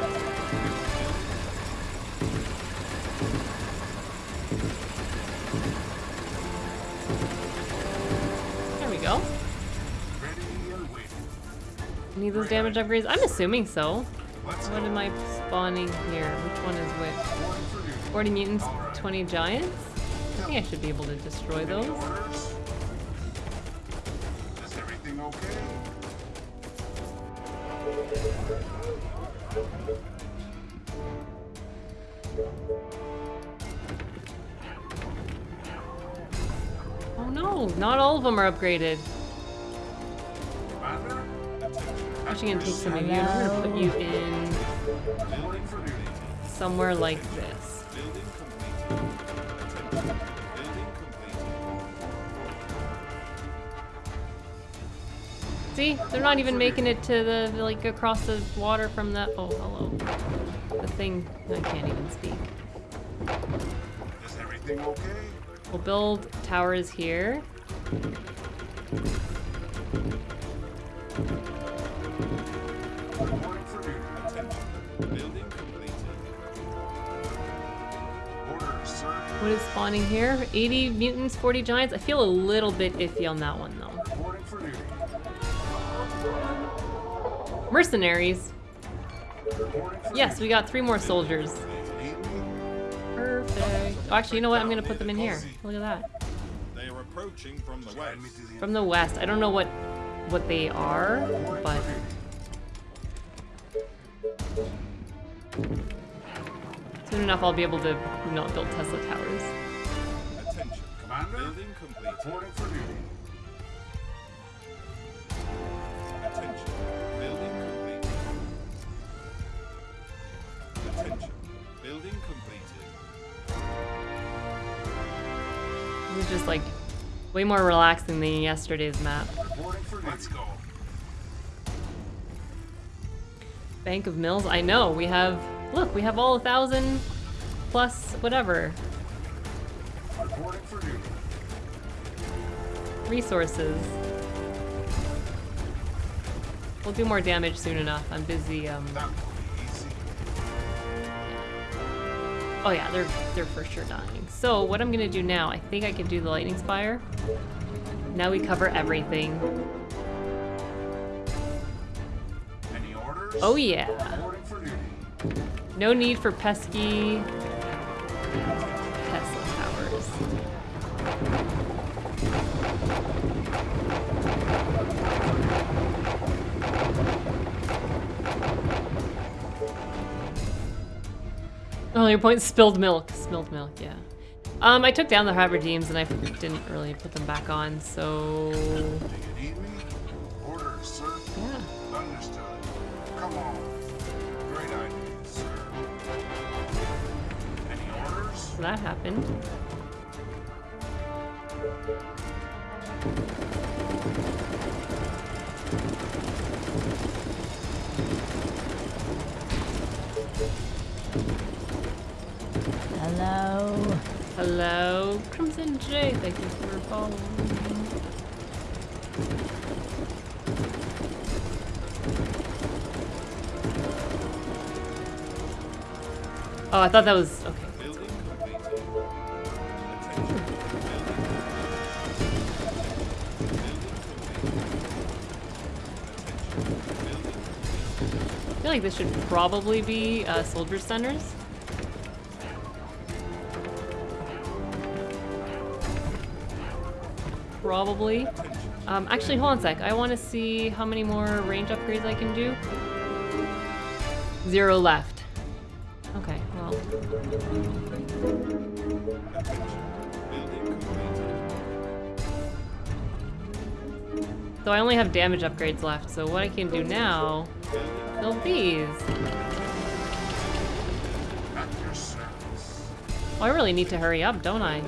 Need those damage upgrades? I'm assuming so. What am I spawning here? Which one is which? Reporting 40 mutants, 20 giants? I think I should be able to destroy those. Oh no, not all of them are upgraded. I'm actually gonna take some of you and I'm gonna put you in Reporting for duty. somewhere like this. Building completed. Attention. Building completed. See, they're not even making it to the, like, across the water from the, oh, hello. The thing, I can't even speak. Is everything okay? We'll build towers here. What is spawning here? 80 mutants, 40 giants? I feel a little bit iffy on that one, though. Reporting for duty. Mercenaries. Yes, we got three more soldiers. duty. Need me? Perfect. Oh, actually, you know what? I'm gonna put them in here. Look at that. They are approaching from the west. From the west. I don't know what what they are, but soon enough I'll be able to not build Tesla towers. Attention. Commander? Building completed. Reporting for duty. Attention. Building completed. Attention. Building completed. This is just like way more relaxing than yesterday's map. Reporting for. Let's go. Bank of Mills. I know we have. Look, we have all a thousand plus whatever Reporting for duty. resources. We'll do more damage soon enough. I'm busy. Um, That will be easy. oh yeah, they're they're for sure dying. So what I'm gonna do now? I think I can do the lightning spire. Now we cover everything. Any orders? Oh yeah. No need for pesky Tesla towers. Oh, your point, spilled milk. Spilled milk, yeah. Um, I took down the Haberdeems and I didn't really put them back on, so... that happened. Hello. Hello, Crimson J. Thank you for following. Oh, I thought that was okay. Feel like this should probably be uh, soldier centers. Probably. Um, actually, hold on a sec. I want to see how many more range upgrades I can do. Zero left. Okay, well. So I only have damage upgrades left, so what I can do now... Your service. Oh, I really need to hurry up, don't I?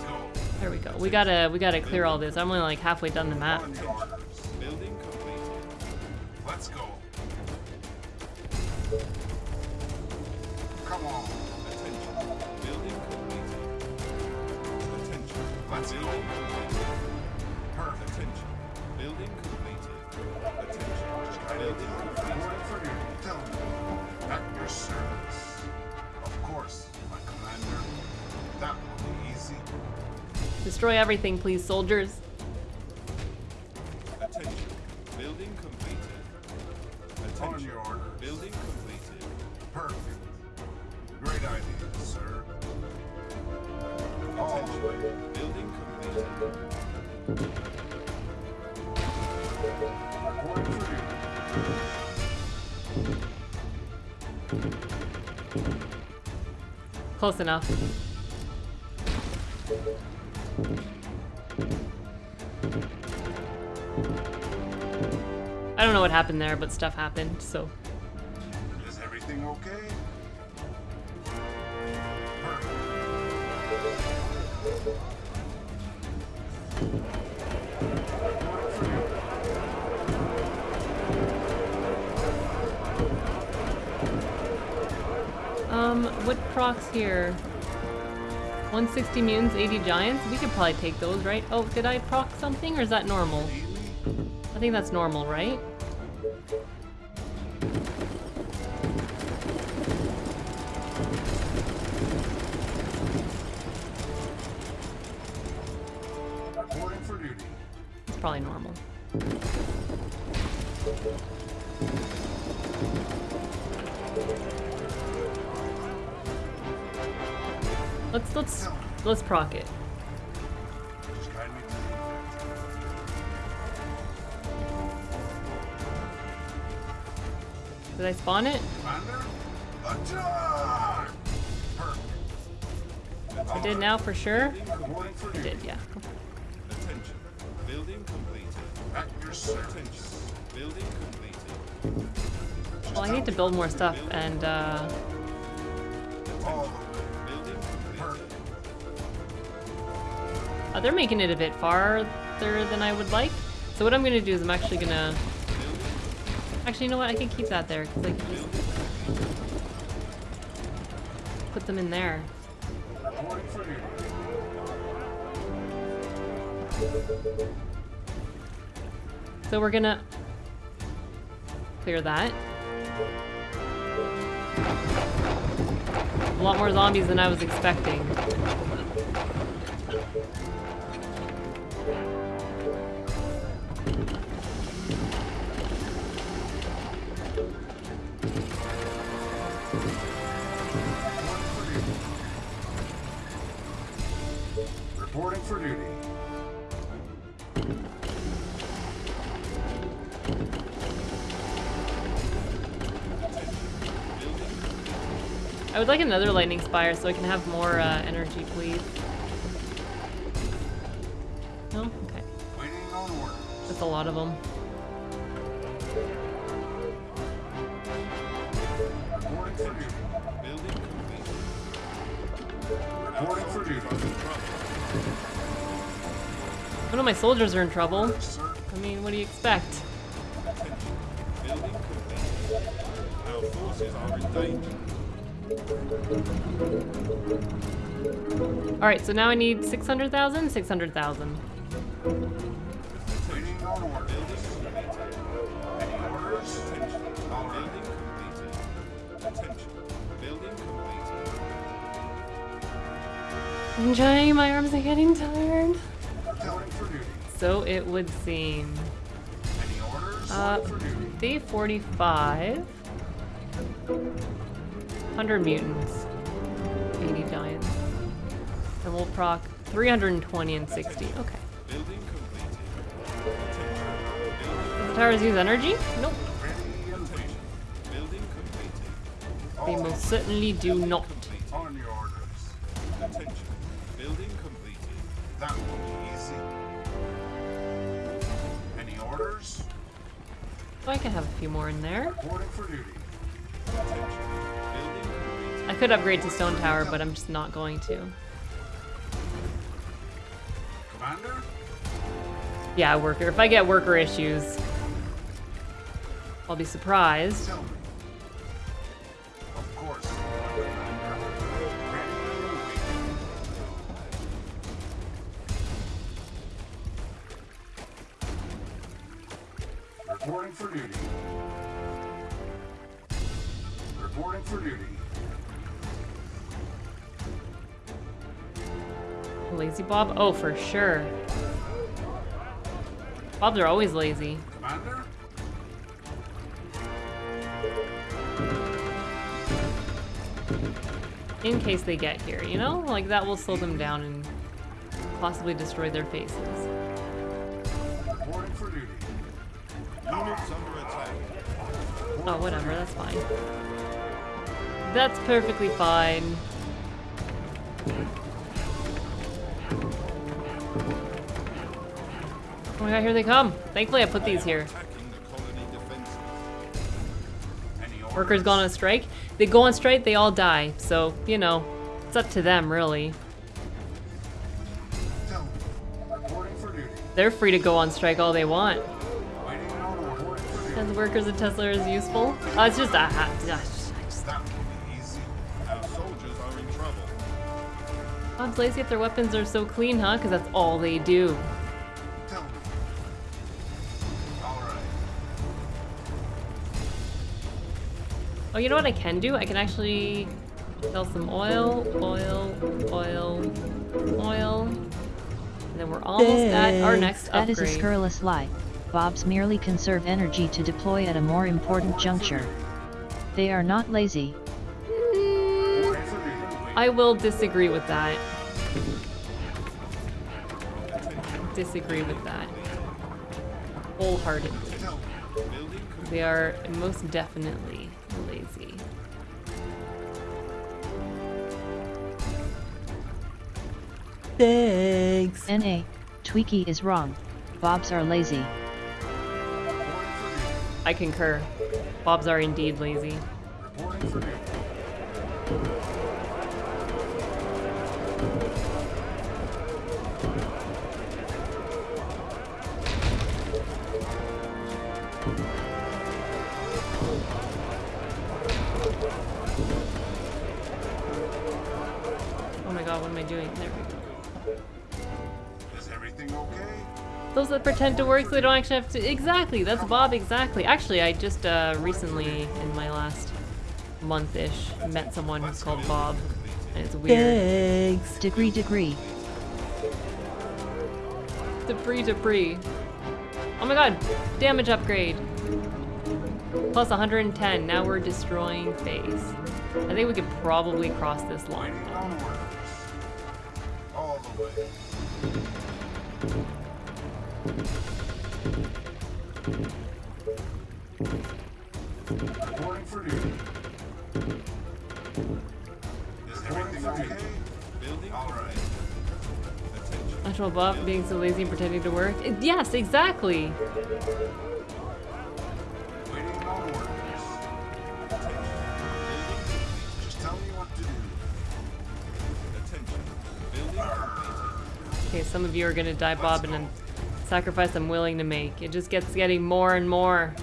Go. There we go. We gotta, we gotta clear all this. I'm only like halfway done the map. Let's go. Come on. Attention. Building completed. Attention. Let's go. Destroy everything, please, soldiers. Attention. Building completed. On your orders. Building completed. Perfect. Great idea, sir. All the. Attention. Building completed. Reporting for duty. Close enough. Happened there, but stuff happened, so. Is everything okay? Um, what procs here? 160 mutants, 80 giants? We could probably take those, right? Oh, did I proc something, or is that normal? I think that's normal, right? Effect. Did I spawn it? I did now for sure. I did, yeah. Attention. Building completed. At your. Building completed. Well, I need to build more stuff, and uh, they're making it a bit farther than I would like. So what I'm gonna do is I'm actually gonna. Actually, you know what? I can keep that there because I can just put them in there. So we're gonna clear that. A lot more zombies than I was expecting. Would like another lightning spire so I can have more uh, energy, please. No? Okay. That's a lot of them. One of my soldiers are in trouble. I mean, what do you expect? Our forces are in danger. Alright, so now I need 600,000? 600,000. Waiting on order. Building completed. Any orders? Attention. All right. Building completed. Attention. Building completed. I'm trying, my arms are getting tired. So it would seem. Uh, day 45. 100 mutants. 80 giants. And we'll proc 320 and 60. Okay. Building completed. The towers use energy? Nope. Ready and waiting. building completed. They most certainly do not. On your orders. Attention. Building completed. That will be easy. Any orders? Oh, I can have a few more in there. Reporting for duty. Attention. I could upgrade to stone tower, but I'm just not going to. Commander? Yeah, worker. If I get worker issues, I'll be surprised. Of course. Commander. Ready and waiting. Reporting for duty. Lazy Bob? Oh, for sure. Bobs are always lazy. In case they get here, you know? Like, that will slow them down and possibly destroy their faces. Oh, whatever, that's fine. That's perfectly fine. Oh my god, here they come. Thankfully I put these here. Workers go on strike. They go on strike, they all die. So, you know, it's up to them, really. They're free to go on strike all they want. As workers at Tesla is useful. Uh, it's just a ha- gosh, I just- That will be easy. Our soldiers are in trouble. Bob's lazy if their weapons are so clean, huh? Because that's all they do. Oh, you know what I can do? I can actually sell some oil, oil, oil, oil. And then we're almost at our next upgrade. That is a scurrilous lie. Bobs merely conserve energy to deploy at a more important juncture. They are not lazy. I will disagree with that. Disagree with that. Wholeheartedly. Tell me. Building complete. They are most definitely lazy. Thanks. NA, Tweaky is wrong. Bobs are lazy. Reporting for duty. I concur. Bobs are indeed lazy. That pretend to work so they don't actually have to. Exactly, that's Bob, exactly. Actually, I just uh, recently, in my last month ish, met someone who's called Bob. And it's weird. Thanks. Degree degree. Debris, debris. Oh my god, damage upgrade. Plus 110, now we're destroying face. I think we could probably cross this line. Waiting. All the way. Reporting for duty. Is everything okay? Building All right. Attention. Actual Bob being so lazy and pretending to work. Yes, exactly. Waiting on orders. Attention. Building complete. Just tell me what to do. Attention. Okay, some of you are gonna die, Bob, and a sacrifice I'm willing to make. It just gets getting more and more.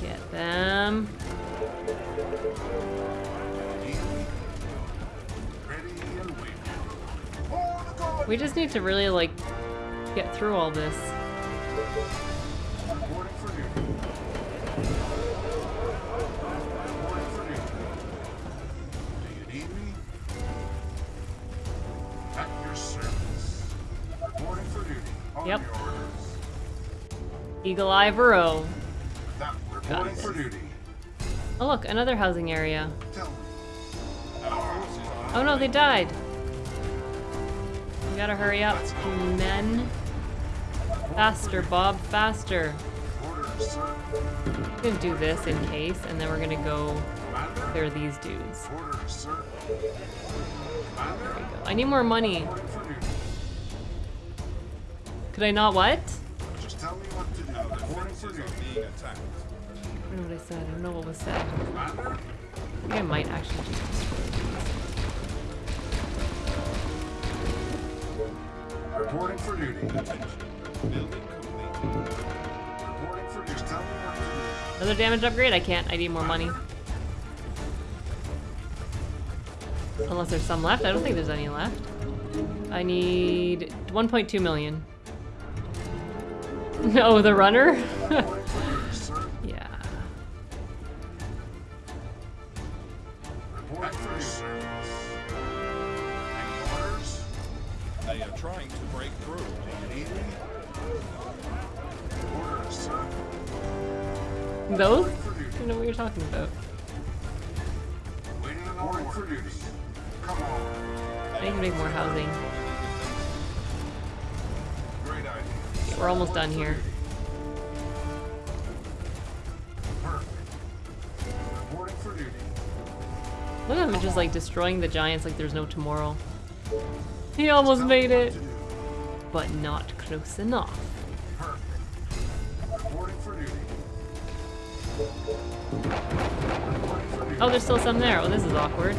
Get them. We just need to really, like, get through all this. Eagle Eye Burrow. Reporting Got for duty. Oh look, another housing area. Tell me. Our forces are Oh no, they died. We gotta hurry up, men. Faster, Bob, faster. We're gonna do this in case, and then we're gonna go clear these dudes. Orders, sir. Commander. I need more money. Reporting for duty. Could I not what? Just tell me what to. Our defenses are being attacked. I don't know what I said. I don't know what was said. I think I might actually just destroy Reporting for duty. Attention. Building complete. Reporting for duty. Just tell me what to do. these. Another damage upgrade? I can't. I need more money. Unless there's some left. I don't think there's any left. I need 1.2 million. No, oh, the runner? Reporting for duty, sir. yeah. Reporting for service. Any orders? They are trying to break through. Do you need me? Orders, sir. Those? I don't know what you're talking about. Waiting on orders. for duty. Come on. I need to make more housing. We're almost done here. Look at him just like destroying the giants like there's no tomorrow. He almost made it, but not close enough. Oh, there's still some there. Oh, this is awkward.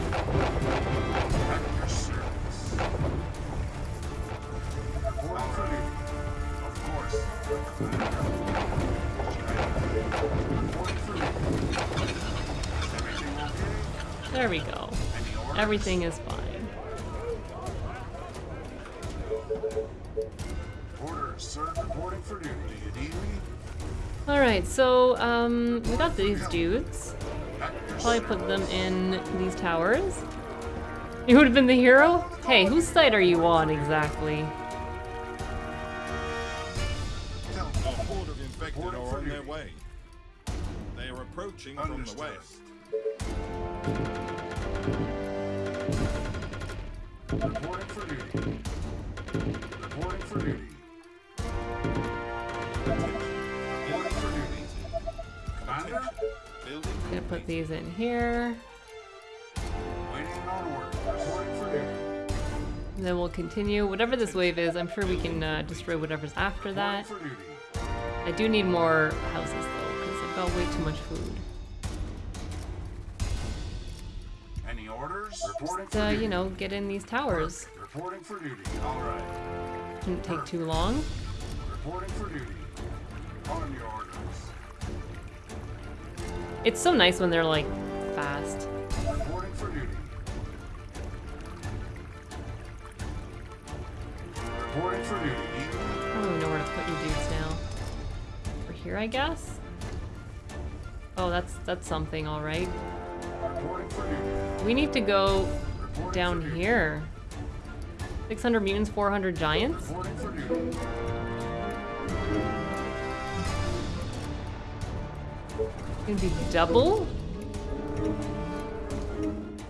There we go. Everything is fine. Orders, sir. Reporting for duty. Do you need me? Alright, so, um, we got these dudes. Probably put them in these towers. You would have been the hero? Hey, whose side are you on exactly? They are approaching from the west. Reporting for duty. Reporting for duty. Reporting for duty. Commander? Building Gonna put these in here. Waiting on order. Reporting for duty. And then we'll continue. Whatever this wave is, I'm sure we can uh, destroy whatever's after that. Reporting for duty. I do need more houses though, because I've got way too much food. Any orders? Reporting So, for uh, duty. you know, get in these towers. Reporting for duty. All right. Shouldn't take too long. Reporting for duty. On your orders. It's so nice when they're like fast. Reporting for duty. Reporting for duty. I don't even know where to put you dudes now. Over here, I guess? Oh, that's that's something, all right. Reporting for duty. We need to go down here. 600 mutants, 400 giants? For. Gonna be double?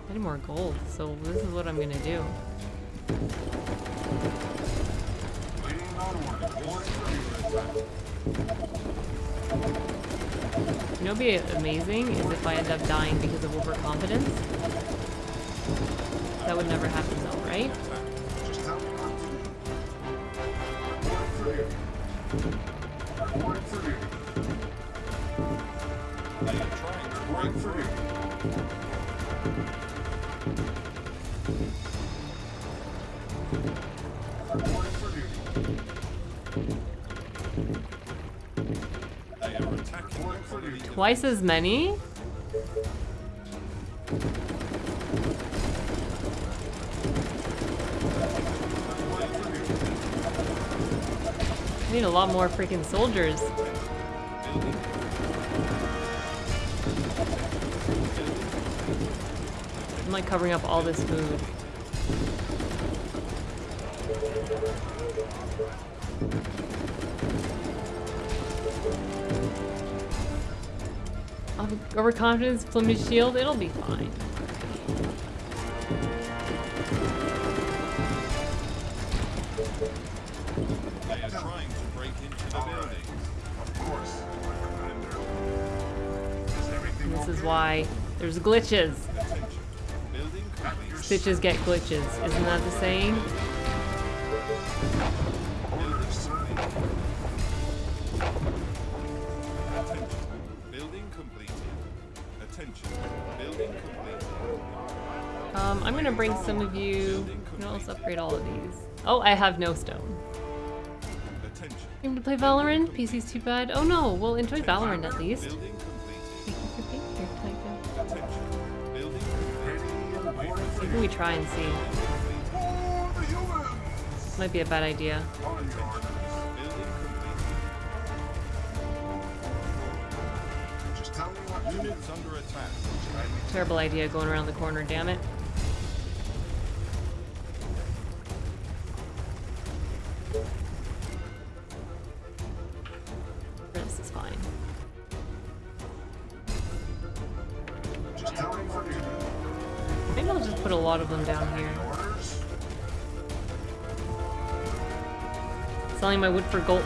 I need more gold, so this is what I'm gonna do. Waiting on you know would be amazing is if I end up dying because of overconfidence. That would never happen though, right? Thank you. Twice as many? I need a lot more freaking soldiers. I'm like covering up all this food. Overconfidence, Plumage Shield, it'll be fine. They are trying to break into the building. Of course, my commander. Is everything This is why there's glitches. Attention. Building At complete. your Stitches get glitches. Isn't that the saying? You. Know, let's upgrade all of these. Oh, I have no stone. Aim to play Valorant? PC's too bad. Oh no, we'll enjoy Valorant at least. Maybe we try and see. Might be a bad idea. Terrible idea going around the corner, damn it. Selling my wood for gold.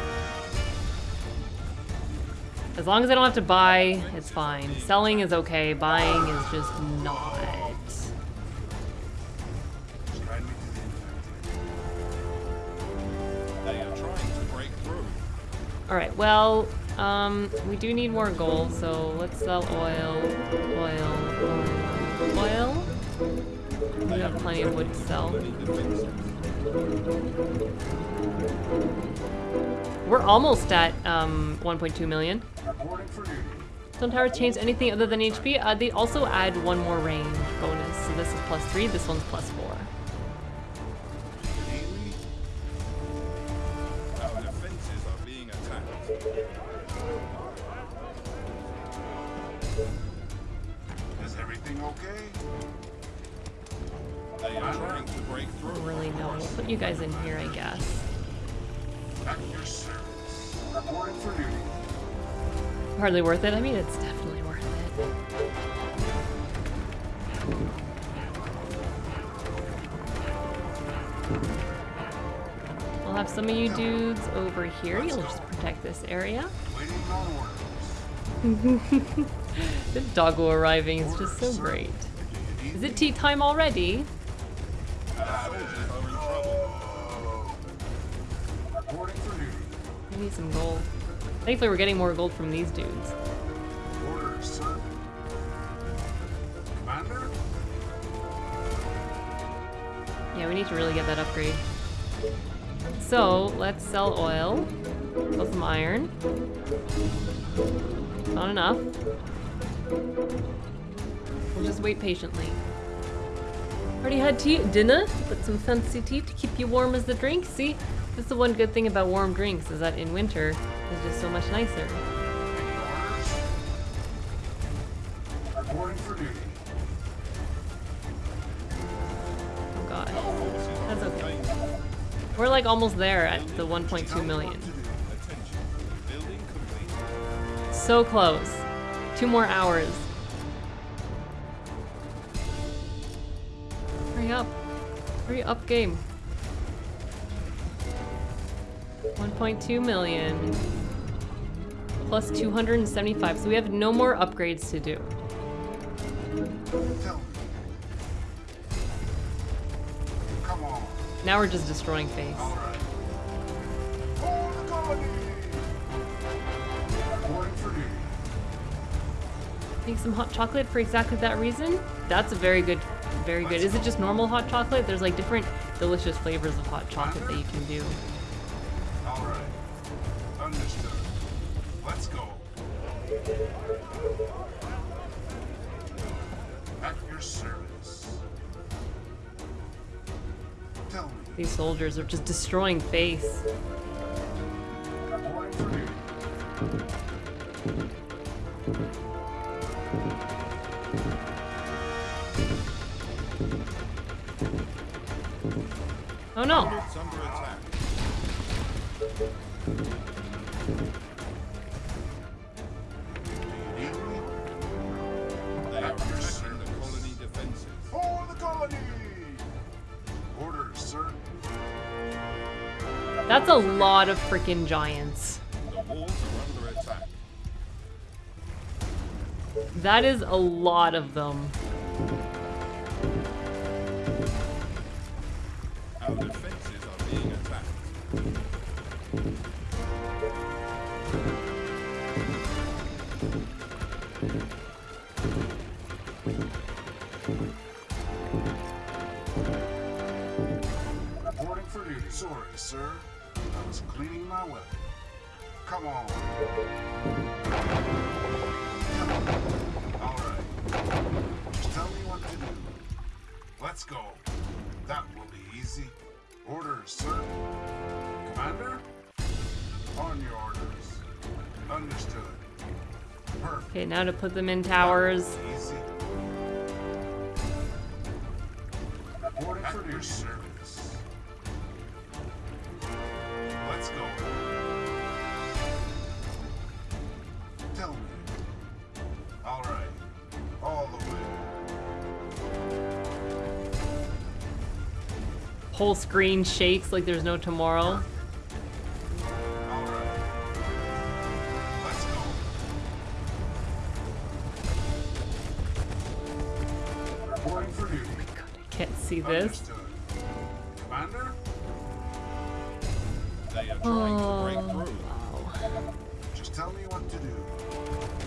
As long as I don't have to buy, it's fine. Selling is okay, buying is just not. Guide me to the infected. They are trying to break through. Alright, well, um, we do need more gold, so let's sell oil, oil, oil, oil. We have plenty of wood to sell. We're almost at um, 1.2 million. Duty. Stone Tower changed anything other than HP? Uh, they also add one more range bonus. So this is plus three, this one's plus four. Hardly worth it. I mean, it's definitely worth it. We'll have some of you dudes over here. You'll just protect this area. The doggo arriving is just so great. Is it tea time already? We need some gold. Thankfully, we're getting more gold from these dudes. Yeah, we need to really get that upgrade. So, let's sell oil. Sell some iron. Not enough. We'll just wait patiently. Already had tea, dinner, but some fancy tea to keep you warm as the drink. See, that's the one good thing about warm drinks is that in winter, it's just so much nicer. Orders? Reporting for duty. Oh god. That's okay. We're like almost there at the 1.2 million. Attention. Building complete. So close. Two more hours. Hurry up. Hurry up, game. 1.2 million. Plus 275. So we have no more upgrades to do. Come on. Now we're just destroying face. All right. For the colony! Reporting for duty. Make some hot chocolate for exactly that reason. That's a very good, very good. Is it just normal hot chocolate? There's like different delicious flavors of hot chocolate that you can do. At your service. These soldiers are just destroying face. Oh no! Lot of freaking giants. That is a lot of them. Now to put them in towers. Easy. Reporting for your service. Let's go. Tell me. All right. All the way. Whole screen shakes like there's no tomorrow. This. Commander? They are trying to break Oh, through. wow. Just tell me what to do.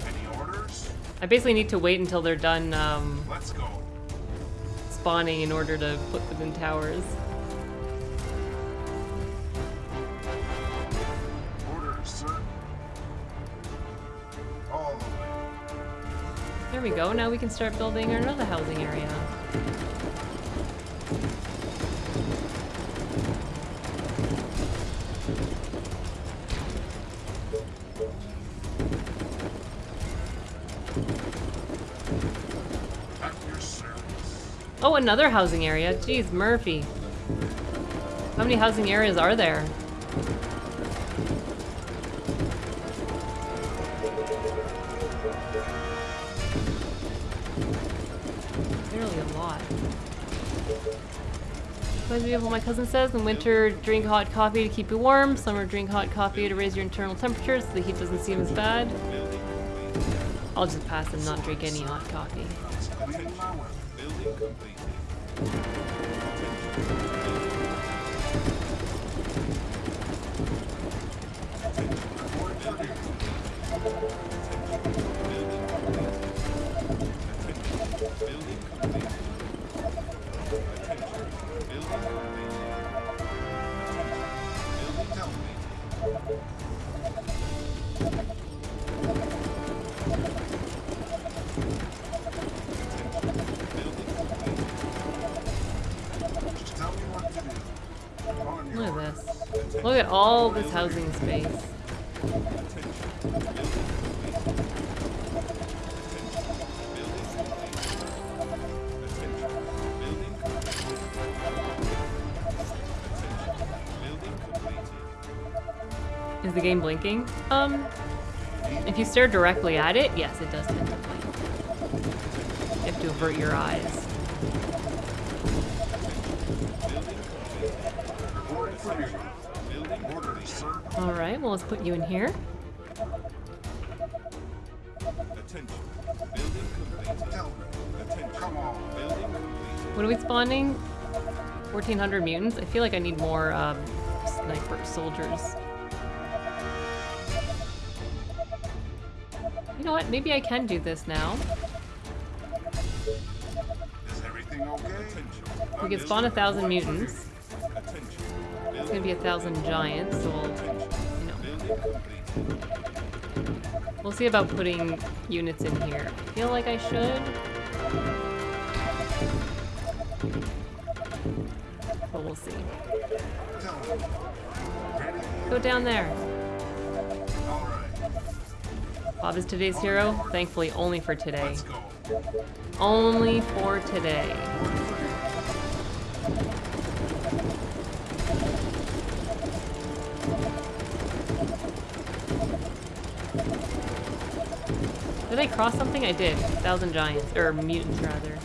Any orders? I basically need to wait until they're done um, Let's go. spawning in order to put them in towers. Orders, sir. All the way. There we go. Now we can start building another housing area. Oh, another housing area. Jeez, Murphy. How many housing areas are there? Barely a lot. Reminds me of what my cousin says. In winter, drink hot coffee to keep you warm. Summer, drink hot coffee to raise your internal temperature so the heat doesn't seem as bad. I'll just pass and not drink any hot coffee. All this housing space. Is the game blinking? Um, if you stare directly at it, yes, it does tend to blink. You have to avert your eyes. For duty. Orders, sir. All right, well, let's put you in here. Attention. Building completed. Attention. Come on. Building completed. What are we spawning? 1,400 mutants? I feel like I need more um, sniper soldiers. You know what? Maybe I can do this now. Is everything okay? We can spawn a thousand mutants. It's gonna be a thousand giants, so we'll, you know, we'll see about putting units in here. I feel like I should. But we'll see. Go down there. Bob is today's hero. Thankfully, only for today. Only for today. Did I cross something? I did. Thousand giants. Or mutants, rather.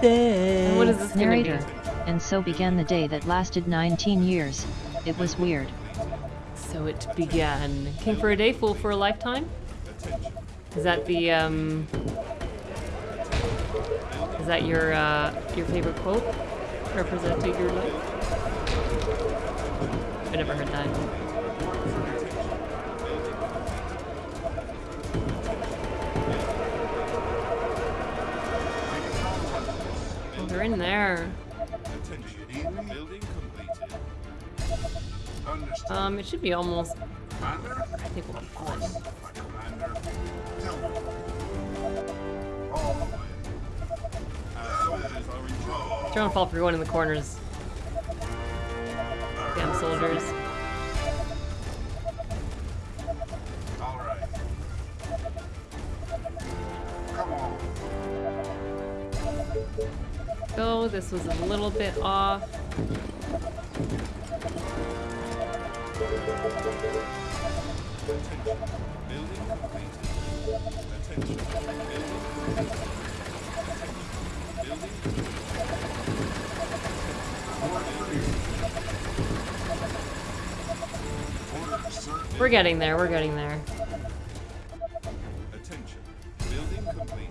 And what is this? Narrator. And so began the day that lasted 19 years. It was weird. It began. King for a day, fool for a lifetime? Is that the, um... Is that your, uh, your favorite quote? Representing your life? I never heard that. Um, it should be almost... I think we'll be fine. Don't fall for going in the corners. Damn soldiers. Go, this was a little bit off. Getting there, we're getting there. Attention. Building completed.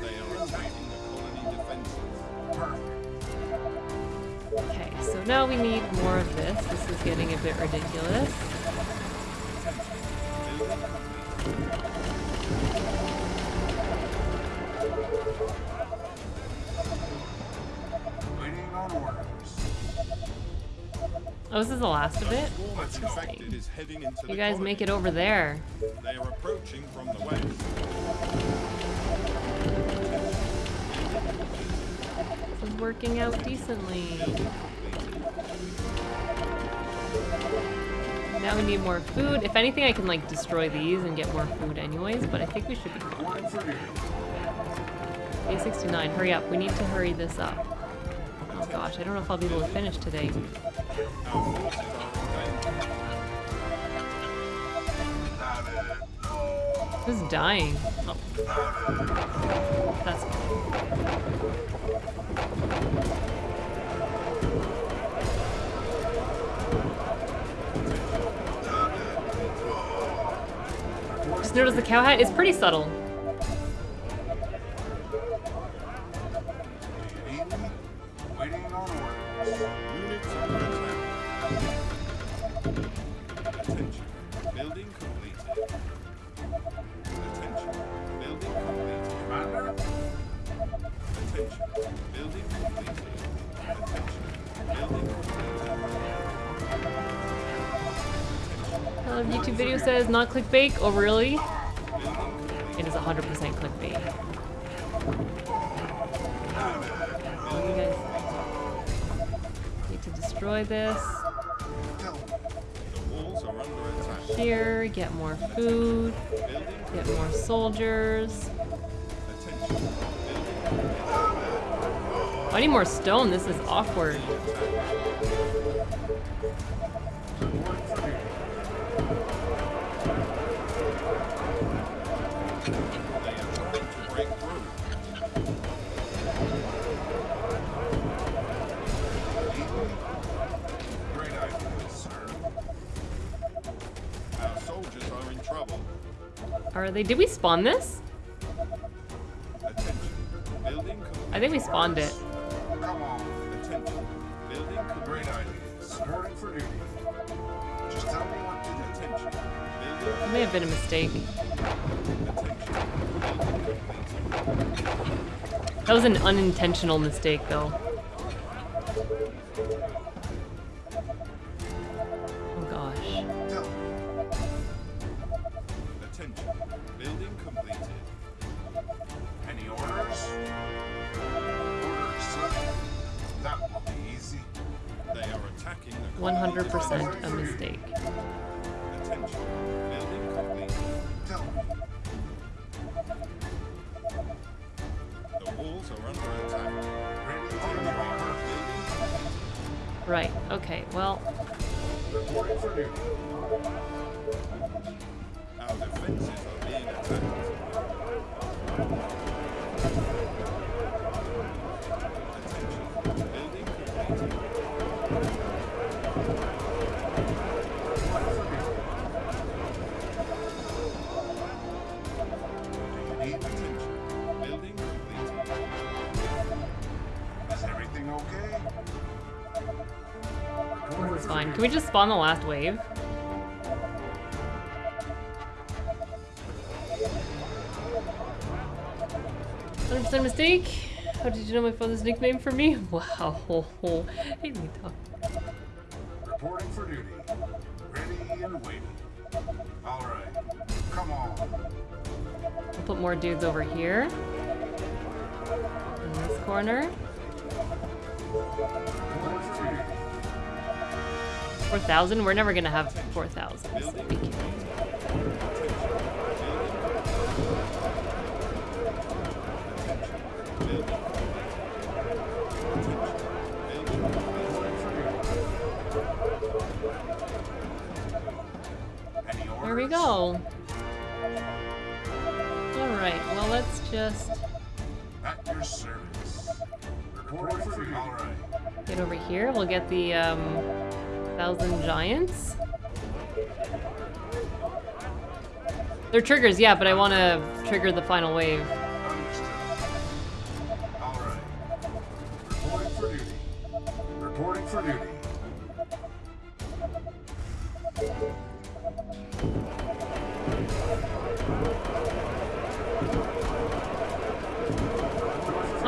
They are attacking the colony defenses. Perfect. Okay, so now we need more of this. This is getting a bit ridiculous. Building completed. Waiting on orders. Oh, this is the last of it? Swarm of infected is heading into the You guys make it over there. They are approaching from the west. This is working out decently. Now we need more food. If anything, I can like destroy these and get more food anyways, but I think we should be fine. Day 69, hurry up. We need to hurry this up. Oh gosh, I don't know if I'll be able to finish today. It. Who's dying? Oh. That's fine. Just notice the cow hat is pretty subtle. Video says not clickbait. Oh, really? It is 100% clickbait. You guys need to destroy this. Here, get more food, get more soldiers. I need more stone. This is awkward. They? Did we spawn this? I think we spawned it. Come on. Attention. Building Great idea. Reporting for duty. Just tell me what to do. Attention. It may have been a mistake. Attention. Building complete. That was an unintentional mistake, though. Spawn the last wave? Hundred percent mistake. How did you know my father's nickname for me? Wow. Hey, Lita. Reporting for duty. Ready and waiting. All right. Come on. I'll put more dudes over here. In this corner. Reporting for duty. 4,000? We're never gonna have 4,000. so we can't. completed. Any orders? There we go. Alright, well let's just At your service. Reporting for duty. All right. get over here. We'll get the um, thousand giants. They're triggers, yeah, but I want to trigger the final wave. Understood. Reporting for duty. Reporting for duty.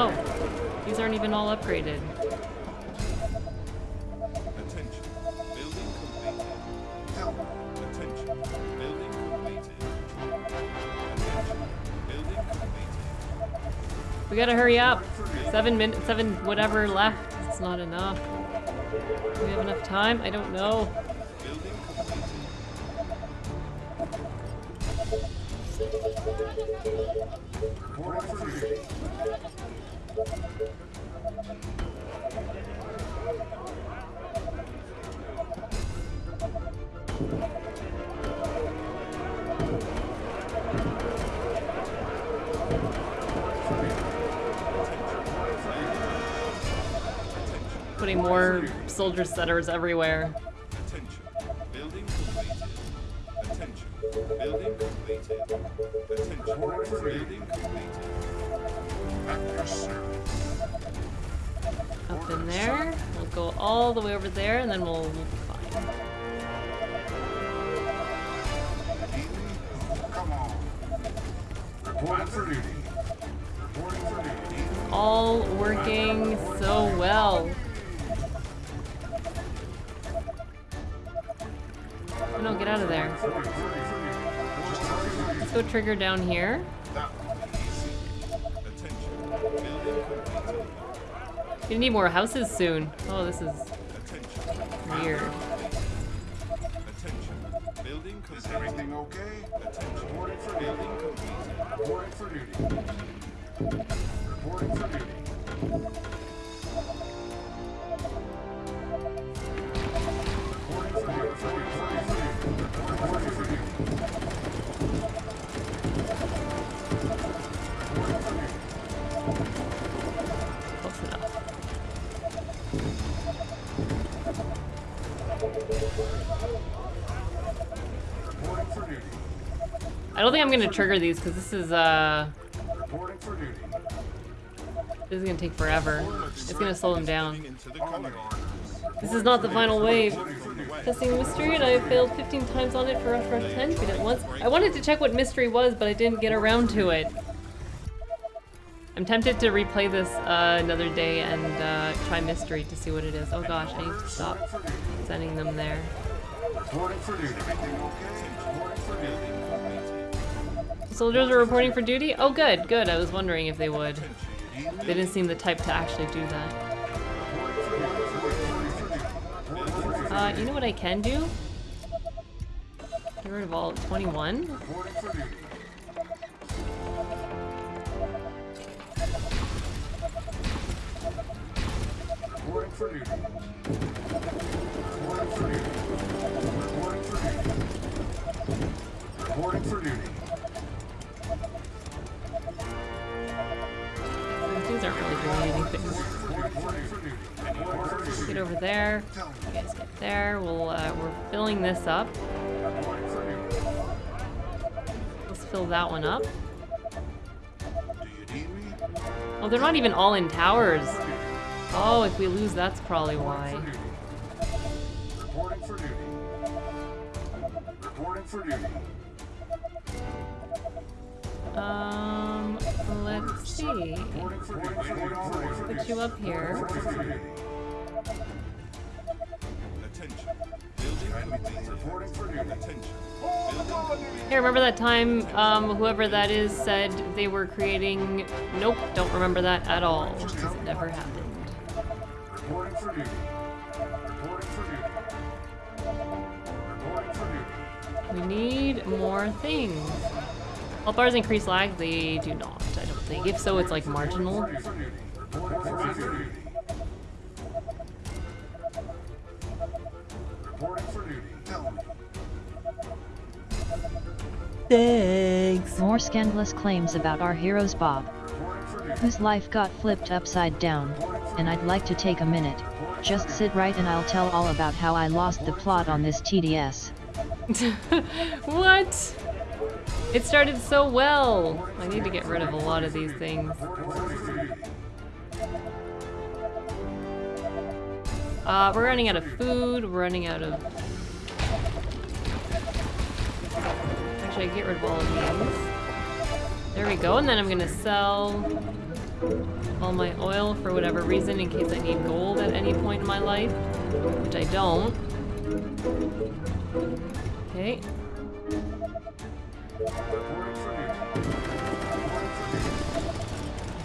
Oh, these aren't even all upgraded. Seven minutes, seven whatever left. It's not enough. Do we have enough time? I don't know. Setters everywhere. Attention. Building completed. Attention. Building completed. Attention. Building completed. At your service. Up in there. We'll go all the way over there and then we'll, trigger down here. Gonna need more houses soon. Oh, this is weird. Attention. Building Is everything okay? Attention. Reporting for duty. Reporting for duty. I'm gonna trigger these because this is uh this is gonna take forever. It's gonna slow them down. This is not the final wave. Testing mystery, and I failed 15 times on it for Rush Rush 10. Beat it once. I wanted to check what mystery was, but I didn't get around to it. I'm tempted to replay this uh, another day and uh, try mystery to see what it is. Oh gosh, I need to stop sending them there. Soldiers are reporting for duty? Oh good, good. I was wondering if they would. They didn't seem the type to actually do that. Uh, you know what I can do? Get rid of all 21. Reporting for duty. Duty. Get over there. You guys get there. We'll, uh, we're filling this up. Let's fill that one up. Oh, they're not even all in towers. Oh, if we lose, that's probably why. Reporting for duty. Reporting for duty. Um, let's see. Put you up here. Hey, remember that time, um, whoever that is said they were creating... Nope, don't remember that at all. It never happened. We need more things. Health bars increase lag? They do not, I. If so, it's like marginal. Thanks. More scandalous claims about our heroes Bob, Reporting whose life got flipped upside down, and I'd like to take a minute. Just sit right and I'll tell all about how I lost the plot on this TDS. what? It started so well. I need to get rid of a lot of these things. Uh, we're running out of food. We're running out of. Actually, I get rid of all of these. There we go. And then I'm gonna sell all my oil for whatever reason in case I need gold at any point in my life, which I don't. Okay. I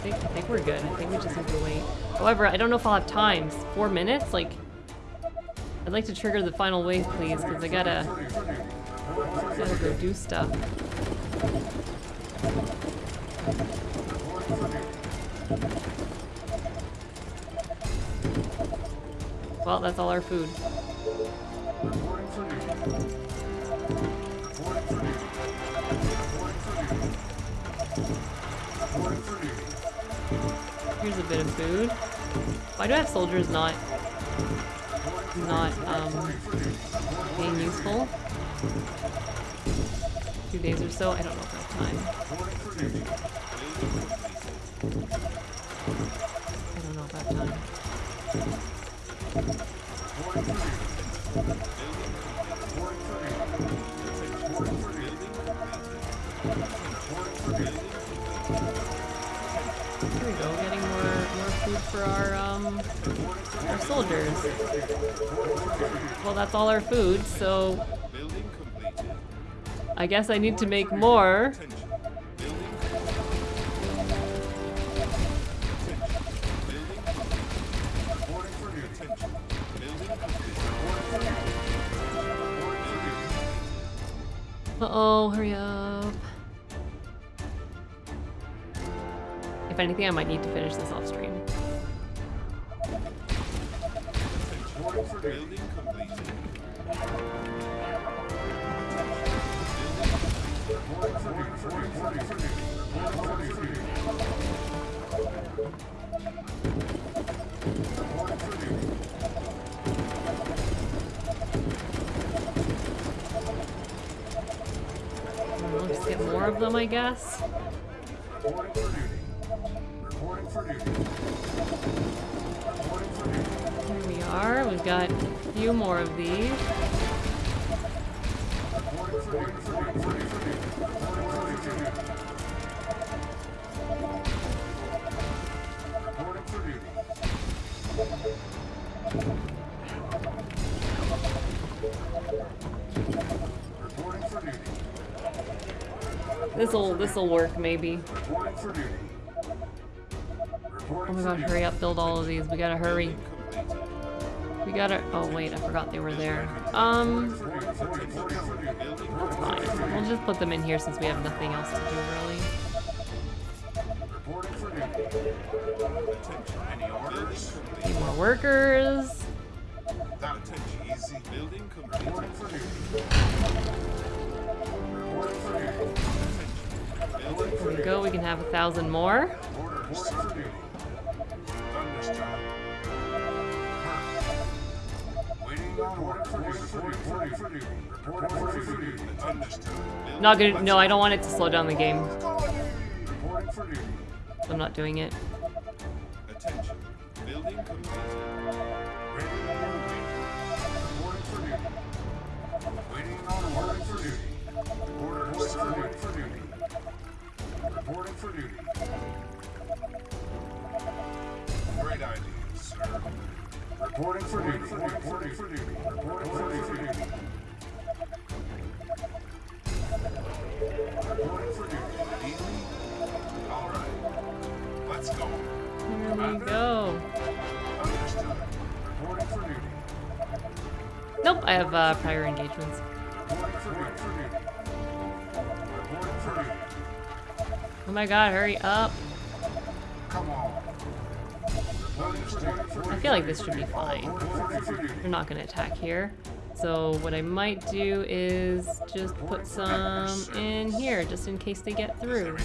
think, I think we're good. I think we just have to wait. However, I don't know if I'll have time. Four minutes? Like, I'd like to trigger the final wave, please, because I gotta, gotta go do stuff. Well, that's all our food. Here's a bit of food. Why do I have soldiers not, not, um, being useful? Two days or so? I don't know if time. I don't know if time. For our, um, our soldiers. Well, that's all our food, so I guess I need to make more. Uh-oh, hurry up. If anything, I might need to finish this off stream. Know, just get more of them, I guess. Reporting for duty. Reporting for duty. Reporting for duty. Here we are. We've got a few more of these. This'll this'll work maybe. Oh my gosh, hurry up, build all of these. We gotta hurry. We gotta. Oh wait, I forgot they were there. Um. Building fine. We'll just put them in here since we have nothing else to do really. Need more workers. There we go. We can have a thousand more. Not gonna. No, I don't want it to slow down the game. I'm not doing it. Attention. Building. Great idea. Reporting for duty. Reporting for duty. Reporting for duty. Reporting for duty. All right. Let's go. There we go. Understood. Reporting for duty. Nope, I have uh, prior engagements. Reporting for duty. For duty. Reporting for duty. Oh my god, hurry up. Come on. I feel like this should be fine. Reporting for duty. They're not gonna attack here. So what I might do is just put some in here, just in case they get through.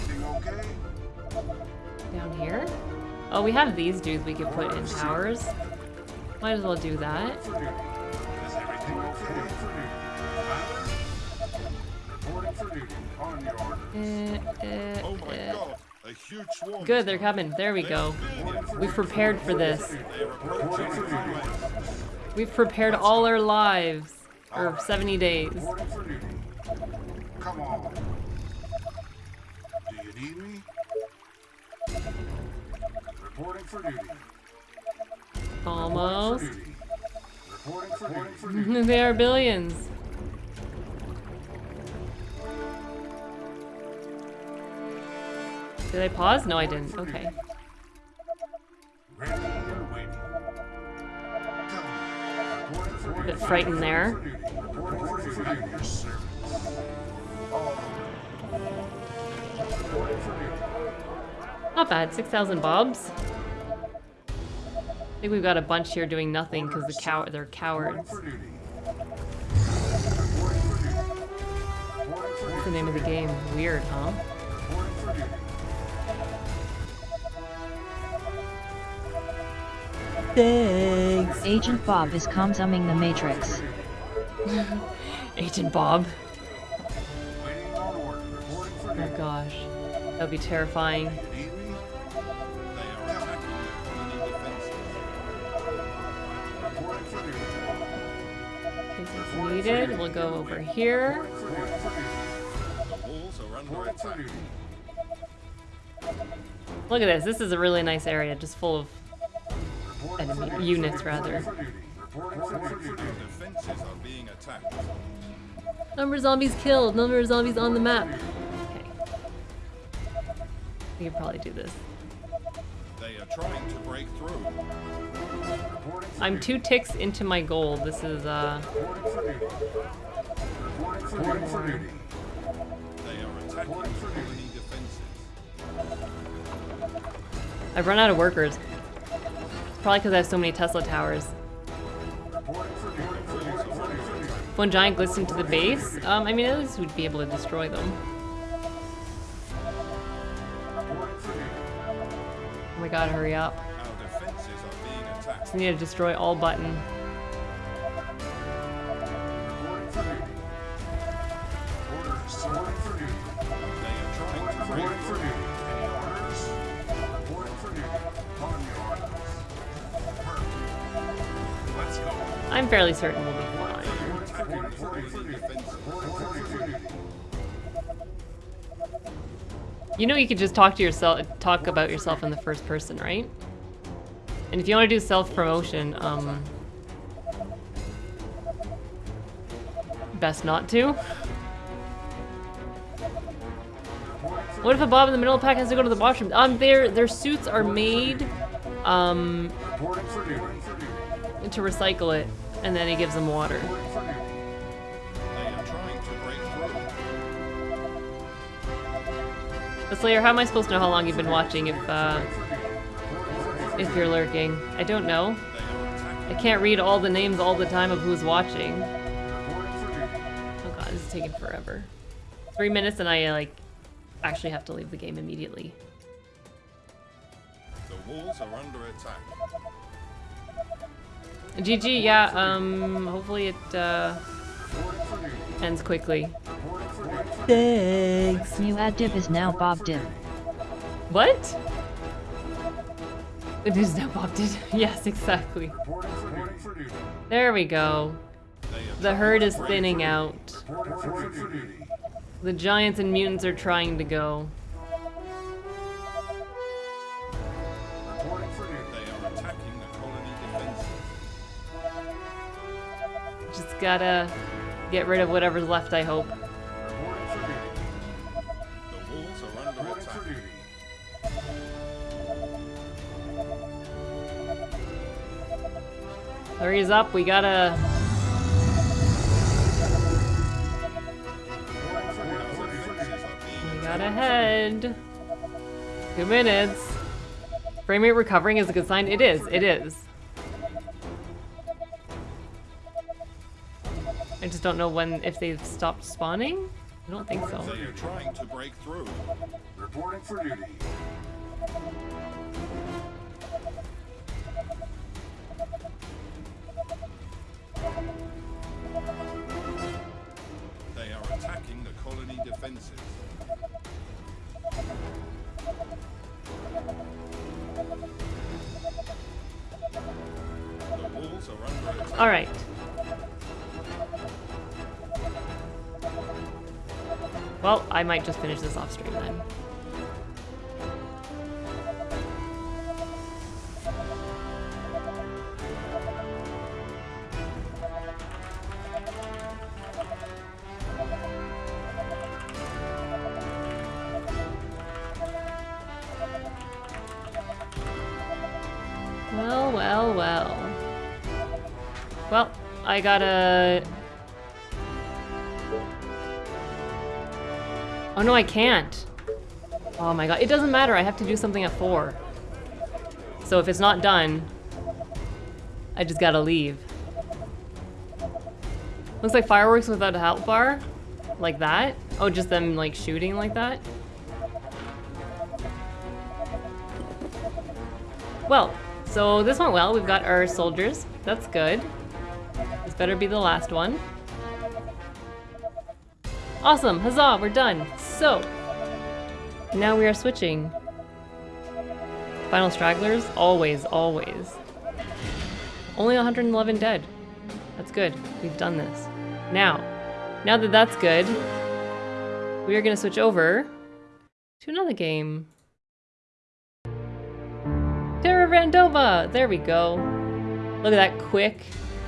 Down here? Oh, we have these dudes we could put in towers. Might as well do that. For duty. Is Good, they're coming. There we go. We've prepared for this. We've prepared all our lives. Or 70 days. Come on. Do you need me? Reporting for duty. Almost. Reporting. For duty. they are billions. Did I pause? No, I didn't. Okay. A bit frightened there. Not bad. 6,000 bobs. I think we've got a bunch here doing nothing because the cow they're cowards. What's the name of the game? Weird, huh? Thanks. Agent Bob is consuming the Matrix. Agent Bob. Waiting on order. Reporting for Oh gosh. That would be terrifying. Need me? They are attacking the colony defenses. Reporting for duty. In case it's needed, we'll go over here. Reporting for duty. The walls are under Reporting for attack. duty. Look at this. This is a really nice area, just full of Reporting for enemy units, rather. Reporting for duty. Reporting for duty. The defenses are being attacked. Number of zombies killed. Number of zombies on the map. Okay. We could probably do this. They are trying to break through. I'm two ticks into my goal. This is uh Reporting for duty. Reporting for duty. for duty. They are attacking Reporting for duty. colony defenses. I've run out of workers. Probably because I have so many Tesla towers. One giant glistened to the base, um, I mean at least we'd be able to destroy them. Oh my god, hurry up. Just need to destroy all button. I'm fairly certain we'll be fine. You know you could just talk to yourself, talk about yourself in the first person, right? And if you want to do self-promotion, um... Best not to. What if a Bob in the middle of the pack has to go to the washroom? Um, their, their suits are made, um, to recycle it, and then he gives them water. Slayer, how am I supposed to know how long you've been watching if, uh, if you're lurking? I don't know. I can't read all the names all the time of who's watching. Oh god, this is taking forever. Three minutes and I, like, actually have to leave the game immediately. The walls are under attack. GG, yeah, um, hopefully it, uh, Reporting for duty. ends quickly. Reporting for duty. Thanks. New ad dip is now Bob dip. What? It is now popped it. yes, exactly. Reporting for duty. for duty. There we go. The herd is thinning out. Reporting for duty. The giants and mutants are trying to go. Gotta get rid of whatever's left, I hope. Hurry's up, we gotta... We gotta head. Two minutes. Frame rate recovering is a good sign. It is, it is. I just don't know when, if they've stopped spawning? I don't think so. Are trying to break through. Reporting for duty. They are attacking the colony defenses. The walls are under attack. Alright. Well, I might just finish this off stream then. Well, well, well. Well, I gotta... Oh no, I can't. Oh my god, it doesn't matter, I have to do something at 4. So if it's not done, I just gotta leave. Looks like fireworks without a health bar? Like that? Oh, just them like shooting like that? Well, so this went well. We've got our soldiers. That's good. This better be the last one. Awesome, huzzah, we're done. So, now we are switching. Final stragglers, always, always. Only 111 dead. That's good, we've done this. Now, now that that's good, we are gonna switch over to another game. Terra Randoma! There we go. Look at that quick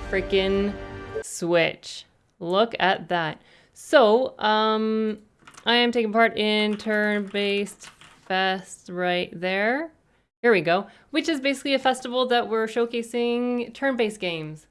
freaking switch. Look at that. So, um, I am taking part in turn-based fest right there. Here we go. Which is basically a festival that we're showcasing turn-based games.